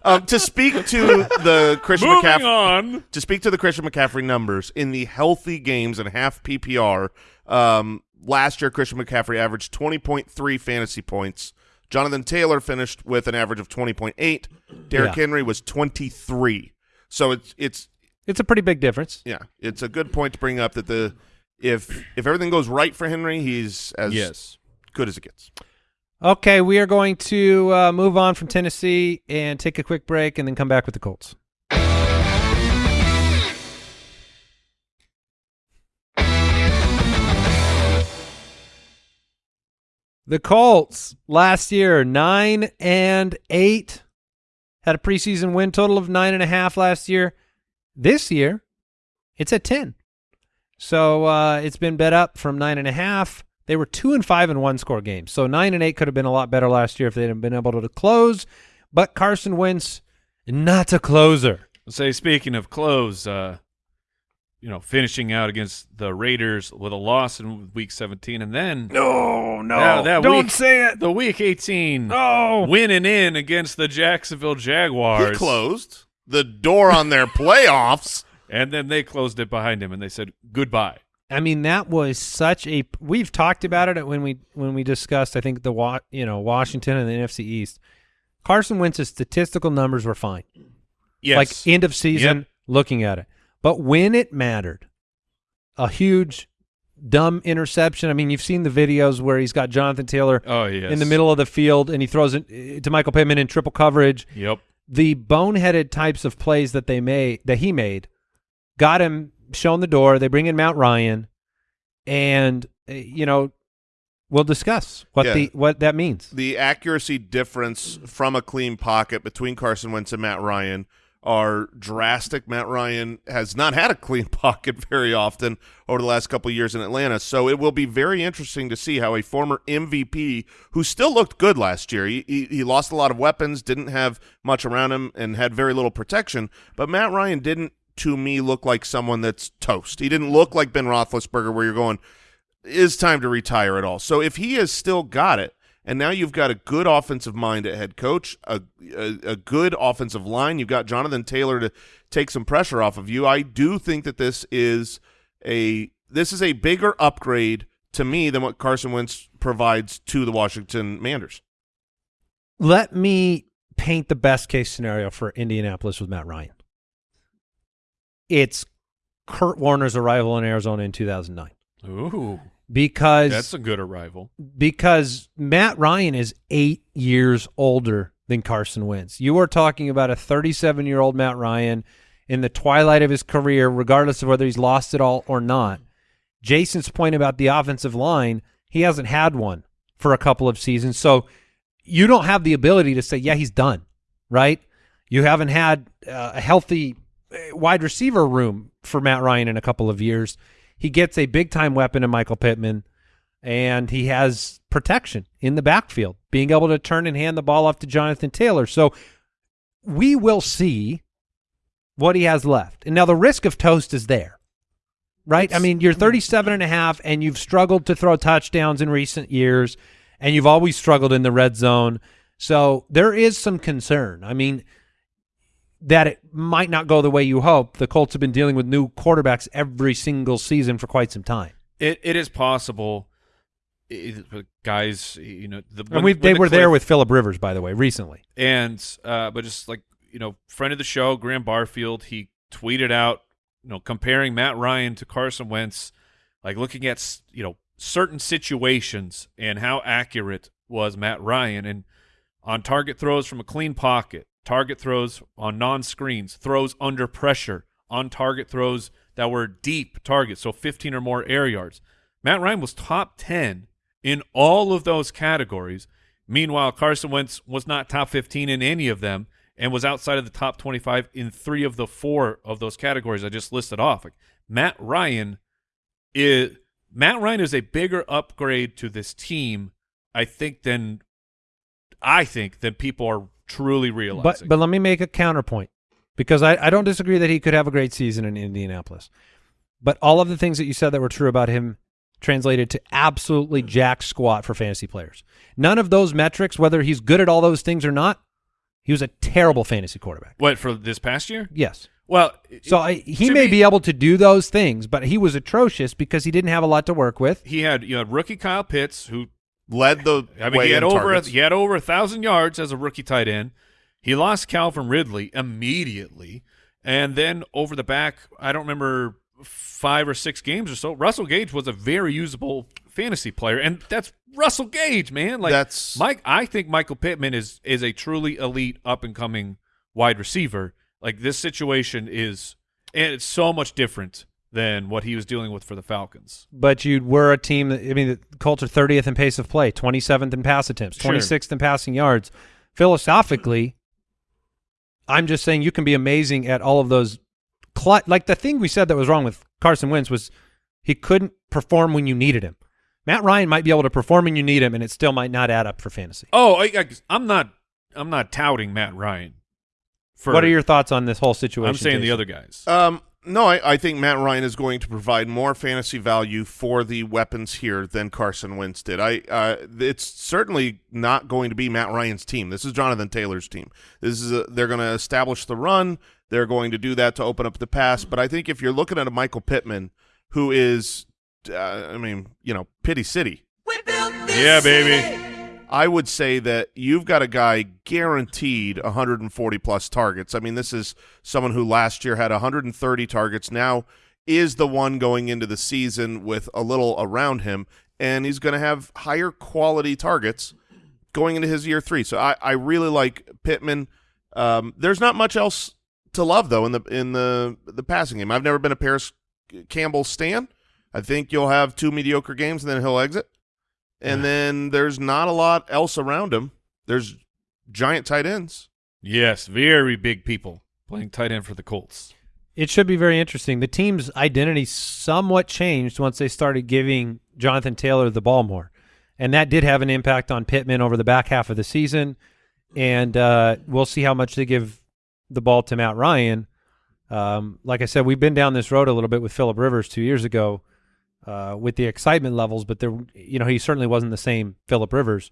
little- um, to speak to the Christian Moving McCaffrey on. to speak to the Christian McCaffrey numbers in the healthy games and half PPR, um, last year Christian McCaffrey averaged 20.3 fantasy points. Jonathan Taylor finished with an average of 20.8. Derrick Yeah. Henry was 23. So it's it's It's a pretty big difference. yeah, it's a good point to bring up that the if if everything goes right for Henry, he's as Yes. good as it gets. Okay, we are going to uh, move on from Tennessee and take a quick break, and then come back with the Colts. The Colts last year nine and eight had a preseason win total of nine and a half last year. This year, it's at ten. So uh, it's been bet up from nine and a half. They were two and five in one score games. So nine and eight could have been a lot better last year if they hadn't been able to close. But Carson Wentz, not a closer. Say speaking of close, uh, you know, finishing out against the Raiders with a loss in Week 17, and then No, no, Yeah, that don't week- say it. the Week 18 No. winning in against the Jacksonville Jaguars. He closed the door on their [laughs] playoffs. and then they closed it behind him, and they said goodbye. I mean, that was such a. We've talked about it when we when we discussed. I think the you know Washington and the NFC East. Carson Wentz's statistical numbers were fine. Yes, like end of season Yep. looking at it. But when it mattered, a huge dumb interception. I mean, you've seen the videos where he's got Jonathan Taylor oh yes, in the middle of the field and he throws it eh, to Michael Pittman in triple coverage. Yep. The boneheaded types of plays that they made that he made got him shown the door. They bring in Mount Ryan and eh, you know We'll discuss what Yeah. the what that means. the accuracy difference from a clean pocket between Carson Wentz and Matt Ryan are drastic. Matt Ryan has not had a clean [laughs] pocket very often over the last couple of years in Atlanta, so it will be very interesting to see how a former MVP who still looked good last year. He, he, he lost a lot of weapons, didn't have much around him, and had very little protection. But Matt Ryan didn't, to me, look like someone that's toast. He didn't look like Ben Roethlisberger, where you're going is time to retire at all. So if he has still got it, and now you've got a good offensive mind at head coach, a, a a good offensive line, you've got Jonathan Taylor to take some pressure off of you. I do think that this is a this is a bigger upgrade to me than what Carson Wentz provides to the Washington Manders. Let me paint the best case scenario for Indianapolis with Matt Ryan. It's Kurt Warner's arrival in Arizona in 2009 Ooh, because that's a good arrival. because Matt Ryan is eight years older than Carson Wentz. You are talking about a 37 year old Matt Ryan in the twilight of his career, regardless of whether he's lost it all or not. Jason's point about the offensive line, he hasn't had one for a couple of seasons. So you don't have the ability to say, yeah, he's done, right? You haven't had uh, a healthy Uh, wide receiver room for Matt Ryan in a couple of years. He gets a big time weapon in Michael Pittman and he has protection in the backfield, being able to turn and hand the ball off to Jonathan Taylor. So we will see what he has left. And now the risk of toast is there, right? I mean, you're 37 and a half and you've struggled to throw touchdowns in recent years and you've always struggled in the red zone. So there is some concern. I mean, that it might not go the way you hope. The Colts have been dealing with new quarterbacks every single season for quite some time. It it is possible, it- guys. You know, the, And we they the were there with Philip Rivers, by the way, recently. and uh, but just like you know, friend of the show, Graham Barfield, he tweeted out, you know, comparing Matt Ryan to Carson Wentz, like looking at you know certain situations and how accurate was Matt Ryan and on target throws from a clean pocket, target throws on non-screens, throws under pressure, on target throws that were deep targets, so 15 or more air yards. Matt Ryan was top 10 in all of those categories. Meanwhile, Carson Wentz was not top 15 in any of them and was outside of the top 25 in three of the four of those categories I just listed off. Like Matt Ryan is Matt Ryan is a bigger upgrade to this team, I think, than I think than people are truly realizing. But but let me make a counterpoint because I, I don't disagree that he could have a great season in Indianapolis. But all of the things that you said that were true about him translated to absolutely jack squat for fantasy players. None of those metrics, whether he's good at all those things or not, he was a terrible fantasy quarterback. what for this past year? Yes. Well, So I, he may me- be able to do those things, but he was atrocious because he didn't have a lot to work with. he had you had rookie Kyle Pitts who Led the I mean, way he had over a, he had over a thousand yards as a rookie tight end. He lost Calvin Ridley immediately, and then over the back, I don't remember five or six games or so. Russell Gage was a very usable fantasy player, and that's Russell Gage, man. Like That's- Mike. I think Michael Pittman is is a truly elite up and coming wide receiver. Like this situation is, and it's so much different than what he was dealing with for the Falcons. But you were a team that I mean the Colts are 30th in pace of play, 27th in pass attempts, Sure. 26th in passing yards. Philosophically, I'm just saying you can be amazing at all of those cl- like the thing we said that was wrong with Carson Wentz was he couldn't perform when you needed him. Matt Ryan might be able to perform when you need him and it still might not add up for fantasy. Oh, I, I, I'm not. I'm not touting Matt Ryan. For what are your thoughts on this whole situation? I'm saying the other guys. Um, no, I, I think Matt Ryan is going to provide more fantasy value for the weapons here than Carson Wentz did. I, uh, it's certainly not going to be Matt Ryan's team. This is Jonathan Taylor's team. This is a, they're going to establish the run. They're going to do that to open up the pass. But I think if you're looking at a Michael Pittman, who is, uh, I mean, you know, Pity City. yeah, baby. I would say that you've got a guy guaranteed 140 plus targets. I mean, this is someone who last year had 130 targets. Now is the one going into the season with a little around him, and he's going to have higher quality targets going into his year three. So I, I really like Pittman. Um, there's not much else to love though in the in the the passing game. I've never been a Parris Campbell stan. I think you'll have two mediocre games and then he'll exit. And then there's not a lot else around him. There's giant tight ends. Yes, very big people playing tight end for the Colts. It should be very interesting. The team's identity somewhat changed once they started giving Jonathan Taylor the ball more, and that did have an impact on Pittman over the back half of the season. And uh, we'll see how much they give the ball to Matt Ryan. Um, like I said, we've been down this road a little bit with Philip Rivers two years ago uh, with the excitement levels, but there, you know, he certainly wasn't the same Philip Rivers.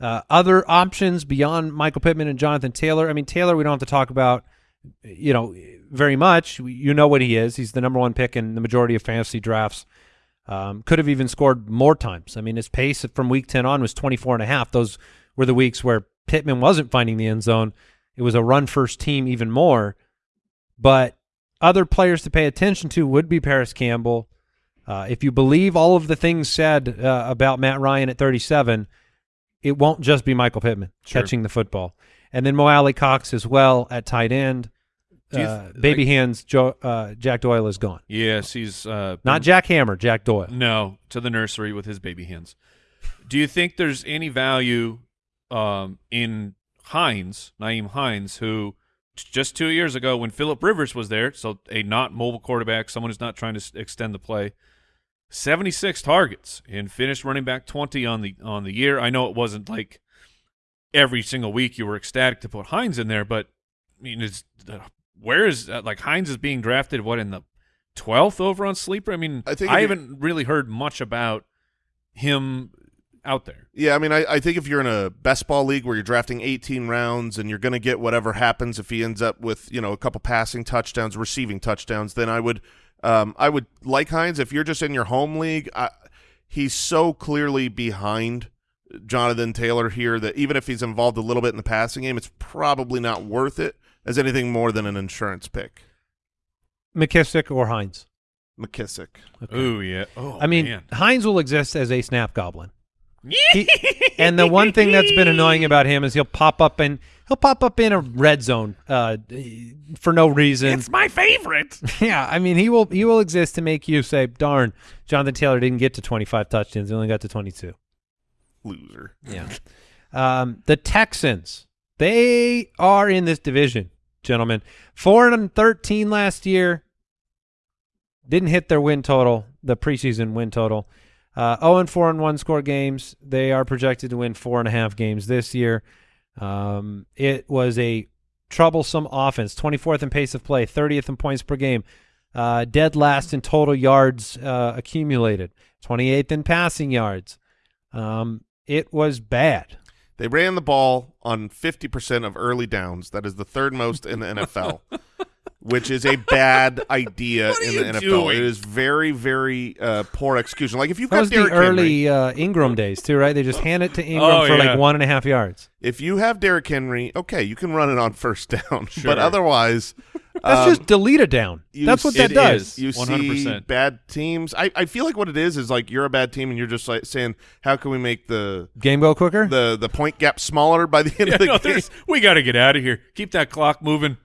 Uh, other options beyond Michael Pittman and Jonathan Taylor. I mean, Taylor, we don't have to talk about, you know, very much. You know what he is. He's the number one pick in the majority of fantasy drafts. Um, could have even scored more times. I mean, his pace from week 10 on was 24 and a half. Those were the weeks where Pittman wasn't finding the end zone. It was a run first team even more. But other players to pay attention to would be Parris Campbell. Uh, if you believe all of the things said uh, about Matt Ryan at 37, it won't just be Michael Pittman Sure. catching the football. And then Mo Alie-Cox as well at tight end. Uh, baby like- hands, Joe, uh, Jack Doyle is gone. Yes, he's uh, Not been- Jack Hammer, Jack Doyle. No, to the nursery with his baby hands. Do you think there's any value um, in Hines, Nyheim Hines, who just two years ago, when Philip Rivers was there, so a not mobile quarterback, someone who's not trying to s- extend the play, 76 targets and finished running back 20 on the on the year. I know it wasn't like every single week you were ecstatic to put Hines in there, but I mean, is uh, where is uh, like Hines is being drafted? What in the 12th over on sleeper? I mean, I think I haven't really heard much about him out there. Yeah, I mean, I, I think if you're in a best ball league where you're drafting 18 rounds and you're going to get whatever happens if he ends up with you know a couple passing touchdowns, receiving touchdowns, then I would um, I would like Hines. If you're just in your home league, I, he's so clearly behind Jonathan Taylor here that even if he's involved a little bit in the passing game, it's probably not worth it as anything more than an insurance pick. McKissic or Hines. McKissic. Oh yeah. Oh, I mean, man. Hines will exist as a snap goblin. [laughs] He- and the one thing that's been annoying about him is he'll pop up in he'll pop up in a red zone uh, for no reason. It's my favorite. [laughs] yeah, I mean he will he will exist to make you say, "Darn, Jonathan Taylor didn't get to 25 touchdowns; he only got to 22." Loser. Yeah. Um, the Texans, they are in this division, gentlemen. Four and thirteen last year. Didn't hit their win total, the preseason win total. Uh, 0 and 4 and 1 score games. They are projected to win four and a half games this year. Um, it was a troublesome offense. 24th in pace of play, 30th in points per game, uh, dead last in total yards uh, accumulated, 28th in passing yards. Um, it was bad. They ran the ball on 50% of early downs. That is the third most in the NFL, [laughs] which is a bad [laughs] idea in the NFL. doing? It is very, very uh, poor execution. Like if you've That got was the Derrick Henry, early uh, Ingram days too, right? They just hand it to Ingram Oh, for yeah. like one and a half yards. if you have Derrick Henry, okay, you can run it on first down. [laughs] Sure. But otherwise, [laughs] That's um, just delete a down. you That's what that it does. is. you see 100%. bad teams. I, I feel like what it is is like you're a bad team and you're just like saying, how can we make the Game go quicker. the the point gap smaller by the end Yeah, of the no, game? we got to get out of here. Keep that clock moving.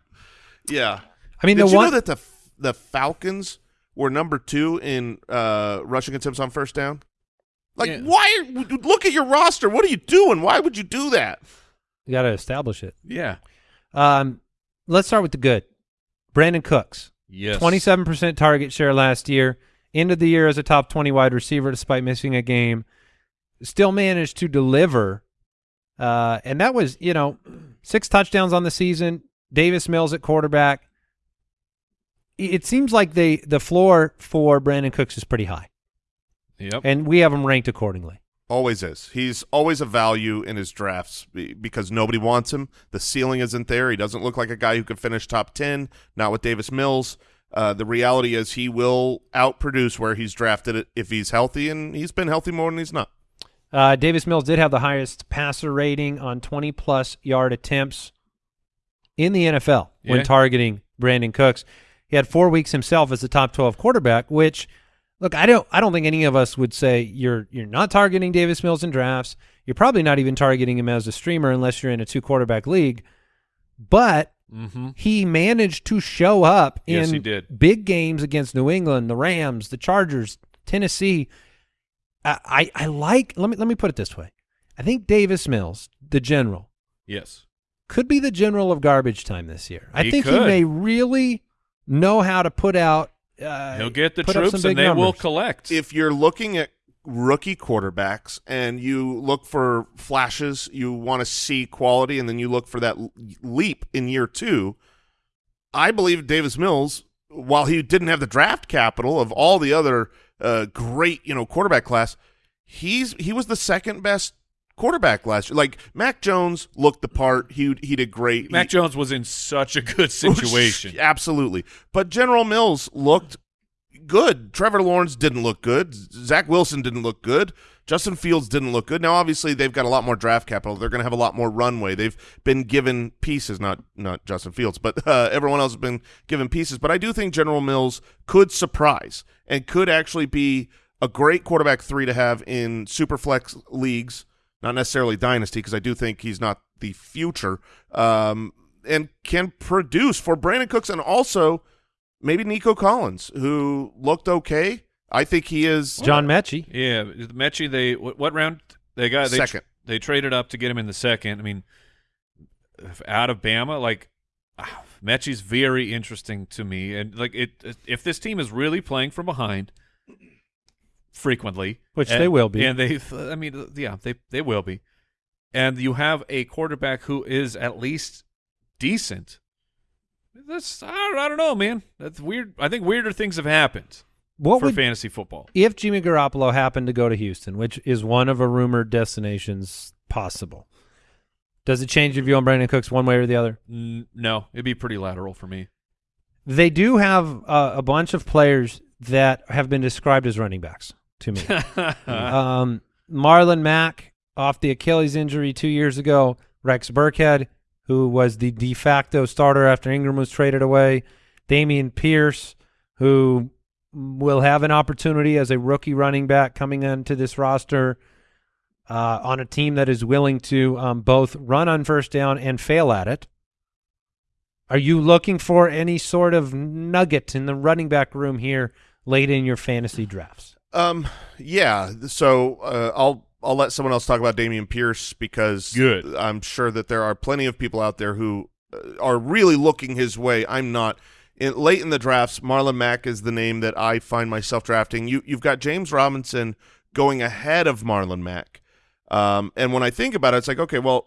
Yeah. I mean, Did the you one know that the the Falcons were number two in uh, rushing attempts on first down? Like, Yeah. why? Look at your roster. What are you doing? Why would you do that? you got to establish it. Yeah. Um, let's start with the good. Brandin Cooks, Yes. twenty-seven percent target share last year. Ended the year as a top twenty wide receiver despite missing a game. Still managed to deliver, uh, and that was you know six touchdowns on the season. Davis Mills at quarterback. It it seems like they the floor for Brandin Cooks is pretty high, Yep. and we have him ranked accordingly. Always is. He's always a value in his drafts because nobody wants him. The ceiling isn't there. He doesn't look like a guy who could finish top 10, not with Davis Mills. Uh, the reality is he will outproduce where he's drafted it if he's healthy, and he's been healthy more than he's not. Uh, Davis Mills did have the highest passer rating on 20 plus yard attempts in the NFL when targeting Brandin Cooks. He had four weeks himself as a top 12 quarterback, which look, I don't I don't think any of us would say you're you're not targeting Davis Mills in drafts. You're probably not even targeting him as a streamer unless you're in a two quarterback league. But Mm-hmm. he managed to show up Yes, in he did. big games against New England, the Rams, the Chargers, Tennessee. I, I I like. Let me let me put it this way. I think Davis Mills, the general, Yes. Could be the general of garbage time this year. I He think he may really know how to put out. Uh, He'll get the put troops and big they will collect. if you're looking at rookie quarterbacks and you look for flashes, you want to see quality, and then you look for that leap in year two, I believe Davis Mills, while he didn't have the draft capital of all the other uh, great, you know, quarterback class, he's he was the second best quarterback last year. Like Mac Jones looked the part. He he did great. Mac He- Jones was in such a good [laughs] situation. Absolutely. But General Mills looked good. Trevor Lawrence didn't look good. Zach Wilson didn't look good. Justin Fields didn't look good. Now, obviously, they've got a lot more draft capital. They're going to have a lot more runway. They've been given pieces, not not Justin Fields, but uh, everyone else has been given pieces. But I do think General Mills could surprise and could actually be a great quarterback three to have in superflex leagues, not necessarily dynasty, because I do think he's not the future, um, and can produce for Brandin Cooks and also maybe Nico Collins, who looked okay. I think he is John Metchie. Yeah, Metchie. They what, what round they got? They, Second. They traded up to get him in the second. I mean, out of Bama, like ah, Metchie's very interesting to me, and like it. If this team is really playing from behind frequently, Which and- they will be. and they, I mean, yeah, they they will be, and you have a quarterback who is at least decent. That's I don't, I don't know, man. That's weird. I think weirder things have happened What for would fantasy football. if Jimmy Garoppolo happened to go to Houston, which is one of a rumored destinations possible? Does it change your view on Brandin Cooks one way or the other? No, it'd be pretty lateral for me. They do have uh, a bunch of players that have been described as running backs to me. [laughs] um, Marlon Mack off the Achilles injury two years ago. Rex Burkhead, who was the de facto starter after Ingram was traded away. Dameon Pierce, who will have an opportunity as a rookie running back coming into this roster uh, on a team that is willing to um, both run on first down and fail at it. Are you looking for any sort of nugget in the running back room here late in your fantasy drafts? Um, yeah. So uh, I'll I'll let someone else talk about Dameon Pierce because Good. I'm sure that there are plenty of people out there who uh, are really looking his way. I'm not. In, late in the drafts, Marlon Mack is the name that I find myself drafting. You you've got James Robinson going ahead of Marlon Mack, um, and when I think about it, it's like okay, well,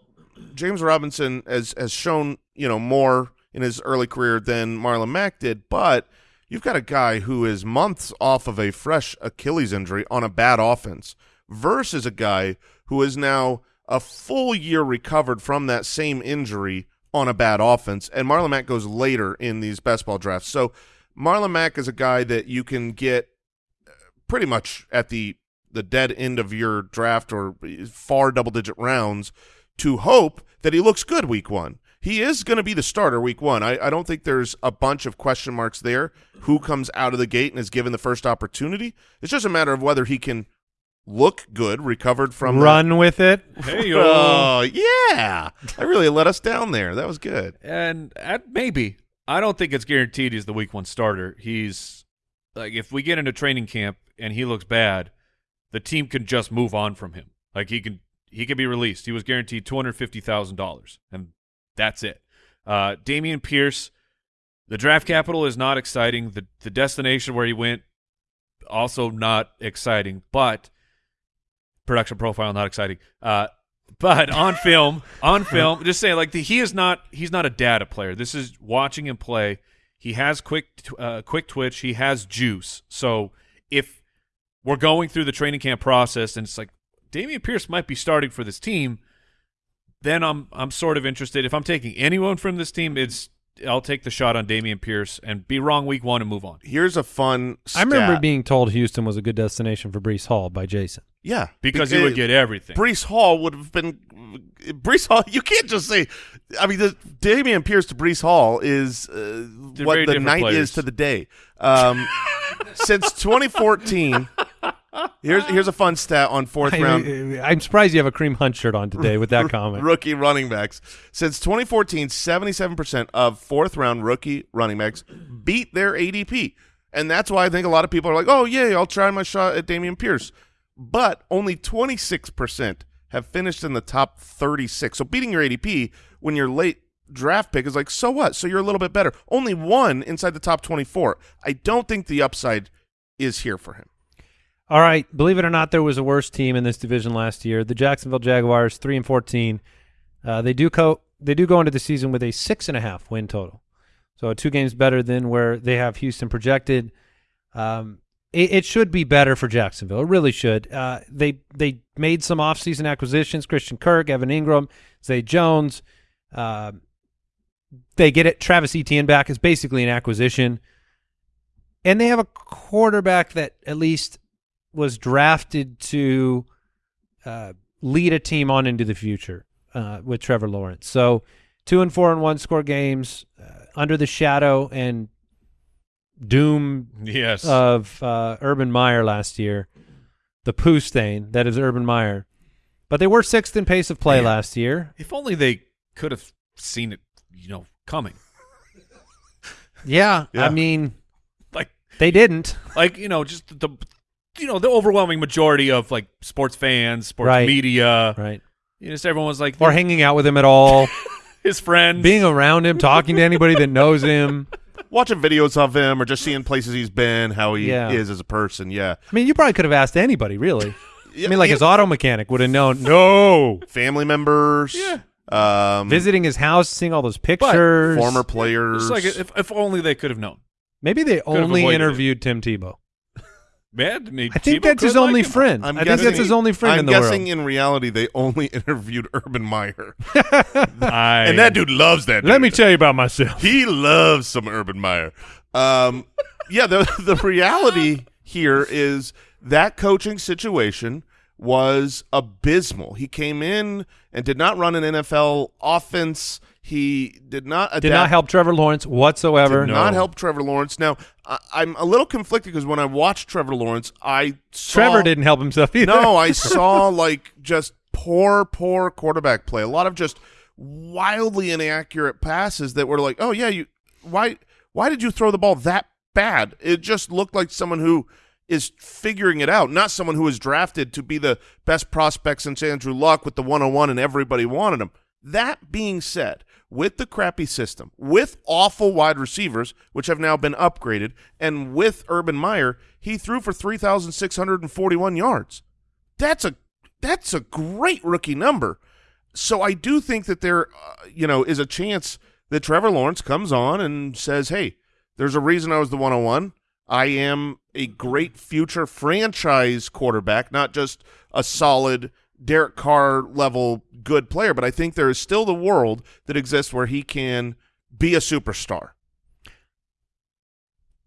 James Robinson has has shown you know more in his early career than Marlon Mack did, but you've got a guy who is months off of a fresh Achilles injury on a bad offense versus a guy who is now a full year recovered from that same injury on a bad offense. And Marlon Mack goes later in these best ball drafts. So Marlon Mack is a guy that you can get uh, pretty much at the the dead end of your draft or far double digit rounds to hope that he looks good week one. He is going to be the starter week one. I, I don't think there's a bunch of question marks there. Who comes out of the gate and is given the first opportunity? It's just a matter of whether he can look good, recovered from that- Run with it. Hey, [laughs] Oh yeah, I really let us down there. That was good. and at, maybe I don't think it's guaranteed he's the week one starter. He's like if we get into training camp and he looks bad, the team can just move on from him. Like he can he can be released. He was guaranteed two hundred fifty thousand dollars, and that's it. Uh, Dameon Pierce, the draft capital is not exciting. The the destination where he went also not exciting, but production profile not exciting. Uh, but on [laughs] film, on film, just saying like the, he is not he's not a data player. This is watching him play. He has quick uh, quick twitch. He has juice. So if we're going through the training camp process and it's like Dameon Pierce might be starting for this team, then I'm I'm sort of interested. If I'm taking anyone from this team, it's I'll take the shot on Dameon Pierce and be wrong week one and move on. Here's a fun. I remember being told Houston was a good destination for Breece Hall by Jason. yeah Because he would get everything. Breece Hall would have been Breece Hall. [laughs] You can't just say. I mean, the Dameon Pierce to Breece Hall is uh, what the night players. is to the day. Um, since 2014, [laughs] here's here's a fun stat on fourth round. I, am surprised you have a Kareem Hunt shirt on today with that [laughs] comment. rookie running backs. Since 2014, 77% of fourth round rookie running backs beat their ADP. And that's why I think a lot of people are like, oh, yeah, I'll try my shot at Dameon Pierce. but only 26% have finished in the top 36. So beating your ADP when you're late draft pick is like, so what? So you're a little bit better. Only one inside the top 24. I don't think the upside is here for him. All right, believe it or not, there was a worse team in this division last year. The Jacksonville Jaguars, three and fourteen. Uh, they do co- they do go into the season with a six and a half win total, so two games better than where they have Houston projected. Um, it, it should be better for Jacksonville. It really should. Uh, they they made some offseason acquisitions: Christian Kirk, Evan Engram, Zay Jones. Uh, they get it. Travis Etienne back is basically an acquisition, and they have a quarterback that at least was drafted to uh, lead a team on into the future uh, with Trevor Lawrence. So two and four and one score games uh, under the shadow and doom Yes. of uh, Urban Meyer last year, the poo stain that is Urban Meyer. But they were sixth in pace of play Man. last year. if only they could have seen it, you know, coming. Yeah, Yeah. I mean Like, they didn't. like you know, just the, you know, the overwhelming majority of like sports fans, sports Right. media, Right. you know, just everyone was like, Or hanging out with him at all, [laughs] his friends, being around him, talking to anybody that knows him. [laughs] Watching videos of him or just seeing places he's been, how he Yeah. is as a person. Yeah. I mean, you probably could have asked anybody, really. Yeah, [laughs] I mean, like yeah. his auto mechanic would have known. No, family members. Yeah. Um, visiting his house, seeing all those pictures. former players. It's like if, if only they could have known. Maybe they have only avoided it. interviewed Tim Tebow. Man, maybe I think Tebow that's his could like only him. friend. I'm I think that's his only friend I'm in the guessing world. in reality they only [laughs] interviewed Urban Meyer, I, and that dude loves that. Let me tell you about myself. he loves some Urban Meyer. Um, yeah, the [laughs] the reality here is that coaching situation was abysmal. He came in and did not run an NFL offense. He did not adapt. Did not help Trevor Lawrence whatsoever. Did not help Trevor Lawrence. Now I, I'm a little conflicted because when I watched Trevor Lawrence, I saw, Trevor didn't help himself either. No, I [laughs] saw like just poor, poor quarterback play. A lot of just wildly inaccurate passes that were like, oh yeah, you why why did you throw the ball that bad? It just looked like someone who is figuring it out, not someone who was drafted to be the best prospect since Andrew Luck with the 101 and everybody wanted him. That being said, with the crappy system, with awful wide receivers, which have now been upgraded, and with Urban Meyer, he threw for 3,641 yards. That's a that's a great rookie number. So I do think that there, uh, you know, is a chance that Trevor Lawrence comes on and says, "Hey, there's a reason I was the 101. I am a great future franchise quarterback, not just a solid Derek Carr level good player, but I think there is still the world that exists where he can be a superstar."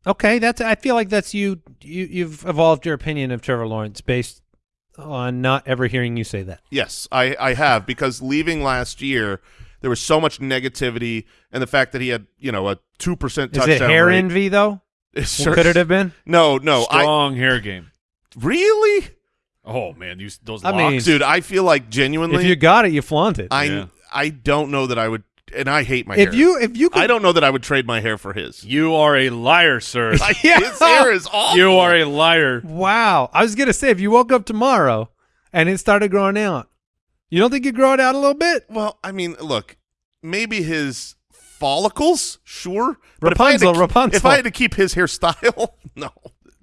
Okay, that's. I feel like that's you. You you've evolved your opinion of Trevor Lawrence based on not ever hearing you say that. Yes, I, I have because leaving last year, there was so much negativity, and the fact that he had you know a two percent Is touchdown it hair rate. envy though? [laughs] It sure- Could it have been? No, no. I strong hair game. really, Oh man, you those I locks. mean, dude. I feel like genuinely, If you got it, you flaunt it. I Yeah. I don't know that I would, and I hate my if hair. you if you could, I don't know that I would trade my hair for his. you are a liar, sir. Like, [laughs] His hair is [laughs] awful. you are a liar. Wow, I was gonna say if you woke up tomorrow and it started growing out, you don't think you grow it out a little bit? Well, I mean, look, maybe his follicles, sure. But if Rapunzel, to- Rapunzel. If I had to keep his hairstyle, [laughs] no.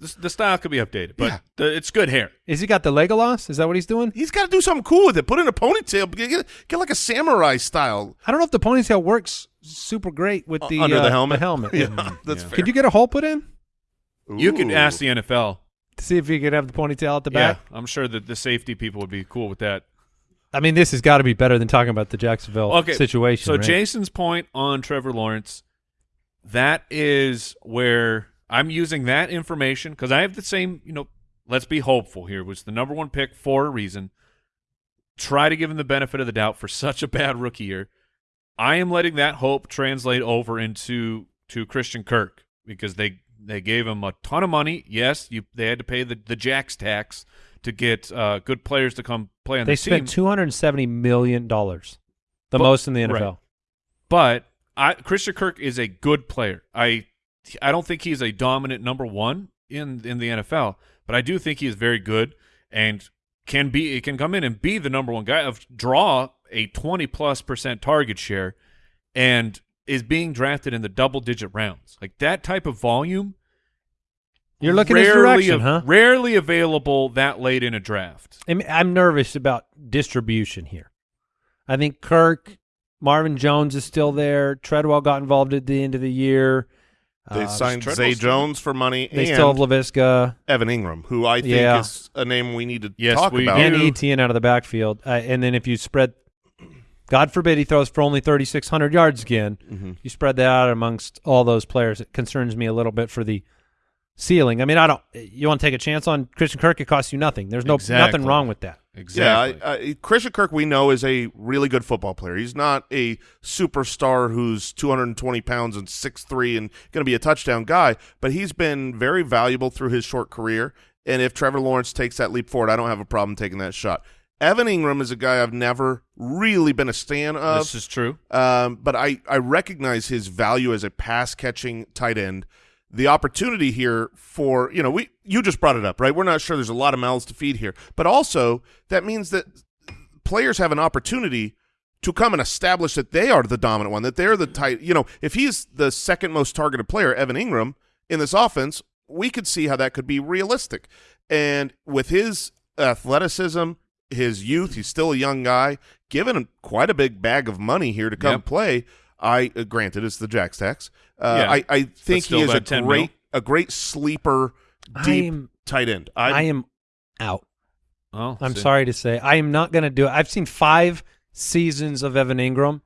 The, the style could be updated, but Yeah. the, it's good hair. Is he got the Legolas? Is that what he's doing? He's got to do something cool with it. Put in a ponytail. Get, get, get like a samurai style I don't know if the ponytail works super great with the under uh, the helmet. helmet. [laughs] yeah, that's yeah. fair. Could you get a hole put in You could ask the NFL. to see if you could have the ponytail at the back? Yeah, I'm sure that the safety people would be cool with that. I mean, this has got to be better than talking about the Jacksonville Okay, situation. So right? Jason's point on Trevor Lawrence, that is where I'm using that information because I have the same. You know, let's be hopeful here. Was the number one pick for a reason. Try to give him the benefit of the doubt for [laughs] such a bad rookie year. I am letting that hope translate over into to Christian Kirk because they they gave him a ton of money. Yes, you they had to pay the the Jacks tax to get uh, good players to come play on they the spent two hundred and seventy million dollars, the But- most in the NFL. right. But I, Christian Kirk is a good player. I I don't think he's a dominant number one in in the NFL, but I do think he is very good. and can be it can come in and be the number one guy of draw a 20 plus percent target share and is being drafted in the double digit rounds. Like that type of volume You're looking rarely direction, huh? Rarely available that late in a draft. I'm, I'm nervous about distribution here. I think Kirk, Marvin Jones is still there. Treadwell got involved at the end of the year. They Uh, signed Treadwell's Zay still- Jones for money They and still have Laviska Evan Engram, who I think Yeah. is a name we need to Yes, talk we about. and Etienne out of the backfield. Uh, and then if you spread, God forbid he throws for only 3,600 yards again, Mhm. you spread that out amongst all those players. It concerns me a little bit for the ceiling. I mean, I don't. You want to take a chance on Christian Kirk? It costs you nothing. There's no Exactly. nothing wrong with that. Exactly. Yeah, I, I, Christian Kirk we know is a really good football player. He's not a superstar who's 220 pounds and 6'3 and going to be a touchdown guy, but he's been very valuable through his short career. And if Trevor Lawrence takes that leap forward, I don't have a problem taking that shot. Evan Engram is a guy I've never really been a stan of. this is true. Um, but I, I recognize his value as a pass catching tight end. The opportunity here for, you know, we you just brought it up, right? We're not sure there's a lot of mouths to feed here. But also that means that players have an opportunity to come and establish that they are the dominant one, that they're the tight you know, if he's the second most targeted player, Evan Engram, in this offense, we could see how that could be realistic. And with his athleticism, his youth, he's still a young guy, given him quite a big bag of money here to come Yep. play. I uh, granted it's the Jack Stacks. Uh, Yeah. I, I think he is a great mil. a great sleeper deep I'm tight end. I am out. Oh, I'm see. sorry to say, I am not going to do it. I've seen five seasons of Evan Engram,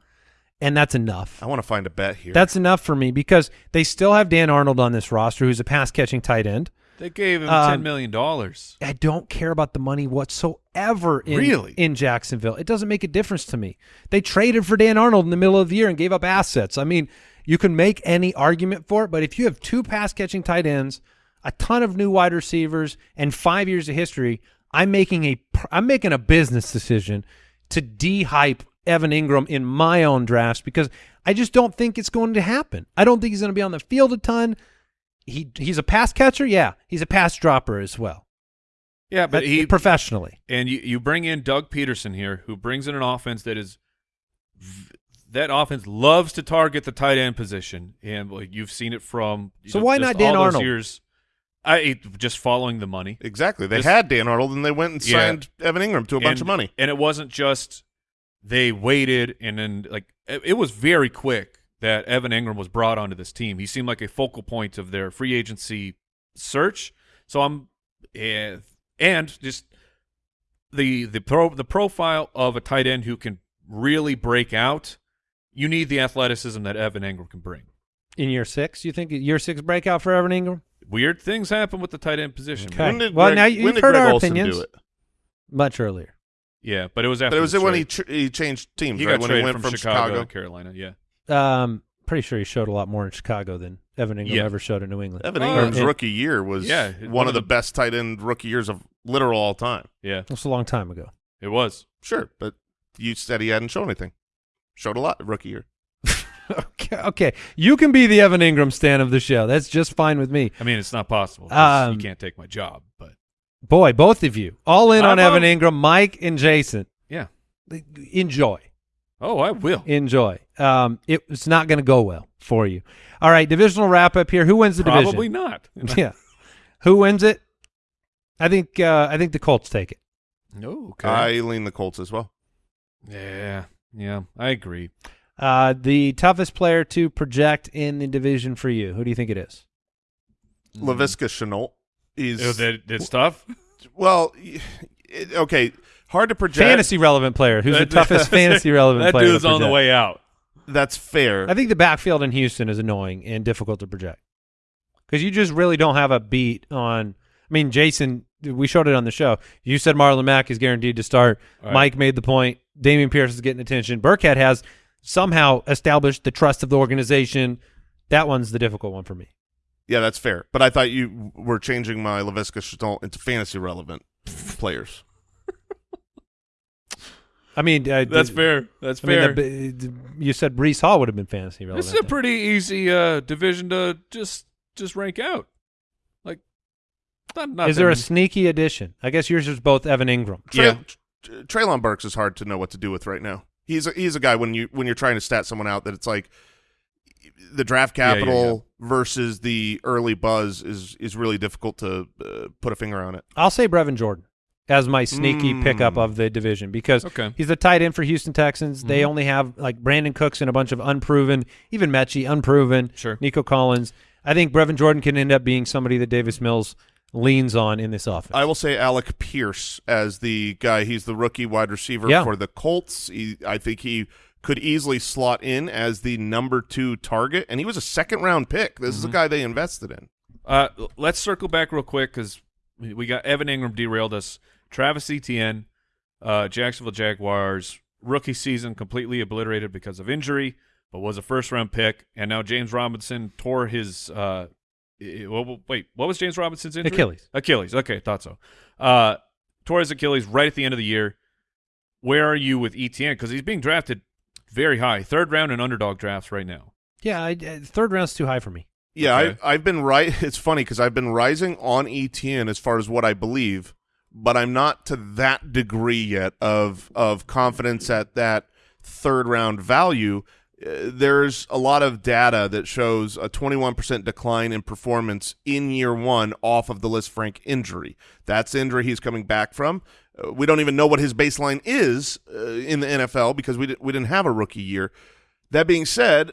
and that's enough. I want to find a bet here. That's enough for me because they still have Dan Arnold on this roster, who's a pass catching tight end. They gave him Um, ten million dollars. I don't care about the money whatsoever in, Really? in Jacksonville. It doesn't make a difference to me. They traded for Dan Arnold in the middle of the year and gave up assets. I mean, you can make any argument for it, but if you have two pass catching tight ends, a ton of new wide receivers, and five years of history, I'm making a I'm making a business decision to de-hype Evan Engram in my own drafts because I just don't think it's going to happen. I don't think he's going to be on the field a ton. He he's a pass catcher, yeah. He's a pass dropper as well. Yeah, but But he professionally. and you, you bring in Doug Pederson here, who brings in an offense that is that offense loves to target the tight end position, and like, you've seen it from. you So know, why not Dan Arnold? Years, I just following the money. exactly. They This- had Dan Arnold and they went and Yeah. signed Evan Engram to a bunch And- of money. and it wasn't just they waited and then like it, it was very quick that Evan Engram was brought onto this team. He seemed like a focal point of their free agency search. So I'm eh, and just the the pro the profile of a tight end who can really break out. You need the athleticism that Evan Engram can bring. in year six. You think year six breakout for Evan Engram? Weird things happen with the tight end position. Okay. When did Well, Greg, now you- when you've did heard Greg our Olsen opinions. do it? Much earlier. Yeah, but it was after But it was the when he tr- he changed teams, he right? got when traded he went from, from, Chicago, to Carolina. Yeah. Um, pretty sure he showed a lot more in Chicago than Evan Engram Yeah. ever showed in New England. Evan Engram's and- rookie year was Yeah, one, of the, best tight end rookie years of literal all time. Yeah, That's a long time ago. it was. Sure, but you said he hadn't shown anything. Showed a lot rookie year. [laughs] okay, okay. You can be the Evan Engram stand of the show. That's just fine with me. I mean, it's not possible. 'cause Um, you can't take my job, but Boy, both of you. All in on I'm Evan up. Engram, Mike and Jason. yeah. Enjoy. Oh, I will. Enjoy. Um, it, it's not going to go well for you. All right, divisional wrap up here. Who wins the Probably division? Probably not. [laughs] yeah. Who wins it? I think uh, I think the Colts take it. No. Okay. I lean the Colts as well. yeah. Yeah. I agree. Uh, the toughest player to project in the division for you. Who do you think it is? Laviska Shenault is Oh, that, that's tough. well, it, okay, hard to project. Fantasy relevant player. Who's the toughest [laughs] fantasy relevant That player? to dude's on the way out. That's fair. I think the backfield in Houston is annoying and difficult to project because you just really don't have a beat on. I mean, Jason, we showed it on the show. You said Marlon Mack is guaranteed to start. All right. Mike made the point. Dameon Pierce is getting attention. Burkhead has somehow established the trust of the organization. That one's the difficult one for me. yeah, that's fair. But I thought you were changing my Laviska Shenault into fantasy relevant players. I mean, uh, That's d- fair. That's I mean, fair. the- d- you said Breece Hall would have been fantasy relevant. this is a pretty easy uh, division to just just rank out. Like Not, not Is that there a sneaky addition? I guess yours is both Evan Engram. Trey, Yeah. Treylon Burks is hard to know what to do with right now. He's a, he's a guy when you when you're trying to stat someone out that it's like the draft Yeah, yeah, capital versus the early buzz is is really difficult to uh, put a finger on it. I'll say Brevin Jordan as my sneaky Mm. pickup of the division because Okay. he's the tight end for Houston Texans. They Mhm. only have like Brandin Cooks and a bunch of unproven, even Metchie, unproven. Sure. Nico Collins. I think Brevin Jordan can end up being somebody that Davis Mills leans on in this offense. I will say Alec Pierce as the guy. He's the rookie wide receiver Yeah. for the Colts. He, I think he could easily slot in as the number two target, and he was a second round pick. This is Mm-hmm. a guy they invested in. Uh, let's circle back real quick because we got Evan Engram derailed us. Travis Etienne, uh, Jacksonville Jaguars rookie season completely obliterated because of injury, but was a first round pick. And now James Robinson tore his. Uh, i- well, wait, what was James Robinson's injury? Achilles. Achilles. Okay, thought so. Uh, tore his Achilles right at the end of the year. Where are you with Etienne? Because he's being drafted very high, third round in underdog drafts right now. yeah, I, uh, third round's too high for me. Yeah, Okay. I, I've been right. [laughs] It's funny because I've been rising on ETN as far as what I believe, but I'm not to that degree yet of of confidence at that third round value. Uh, there's a lot of data that shows a 21% decline in performance in year one off of the Lisfranc injury. That's injury he's coming back from. Uh, we don't even know what his baseline is uh, in the NFL because we, we didn't have a rookie year. That being said,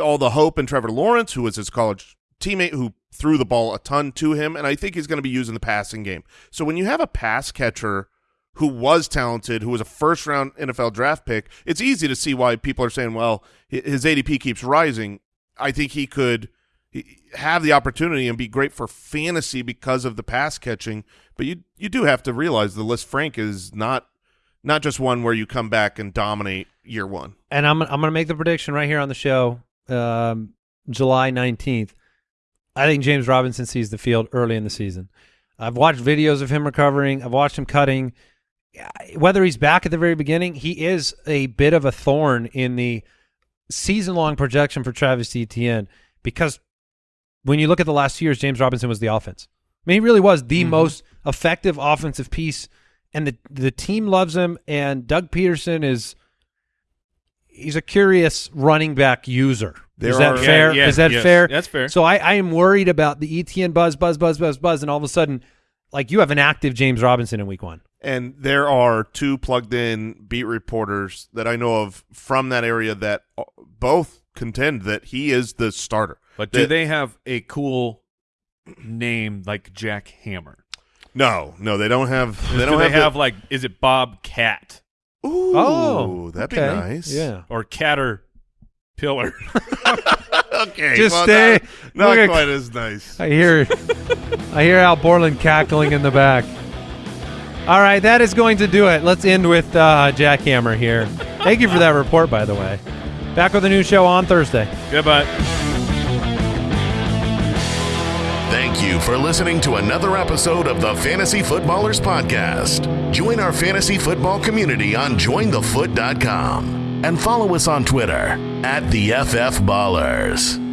all the hope in Trevor Lawrence, who was his college teammate, who threw the ball a ton to him, and I think he's going to be used in the passing game. So when you have a pass catcher who was talented, who was a first round NFL draft pick, it's easy to see why people are saying, well, his ADP keeps rising. I think he could have the opportunity and be great for fantasy because of the pass catching, but you you do have to realize the Lisfranc is not not just one where you come back and dominate year one. And I'm I'm going to make the prediction right here on the show, um, July 19th. I think James Robinson sees the field early in the season. I've watched videos of him recovering. I've watched him cutting. Whether he's back at the very beginning, he is a bit of a thorn in the season-long projection for Travis Etienne because when you look at the last two years, James Robinson was the offense. I mean, he really was the mm-hmm. most effective offensive piece, and the the team loves him. And Doug Pederson is he's a curious running back user. There is that are- fair? Yeah, yeah, is that yes, fair? that's fair. So I, I am worried about the ETN buzz, buzz, buzz, buzz, buzz, and all of a sudden, like you have an active James Robinson in week one. And there are two plugged in beat reporters that I know of from that area that uh, both contend that he is the starter. But do That- they have a cool name like Jack Hammer? No, no, they don't have. They [laughs] do don't they have, have like is it Bob Cat the, Ooh, Oh, that'd okay. be nice. Yeah. or Catter Pillar? [laughs] okay. Just well, stay- Not, not look at- quite as nice. I hear, I hear Al Borland cackling in the back. All right, that is going to do it. Let's end with uh, Jack Hammer here. Thank you for that report, by the way. Back with a new show on Thursday. Goodbye. Thank you for listening to another episode of the Fantasy Footballers Podcast. Join our fantasy football community on jointhefoot.com and follow us on Twitter at the FF Ballers.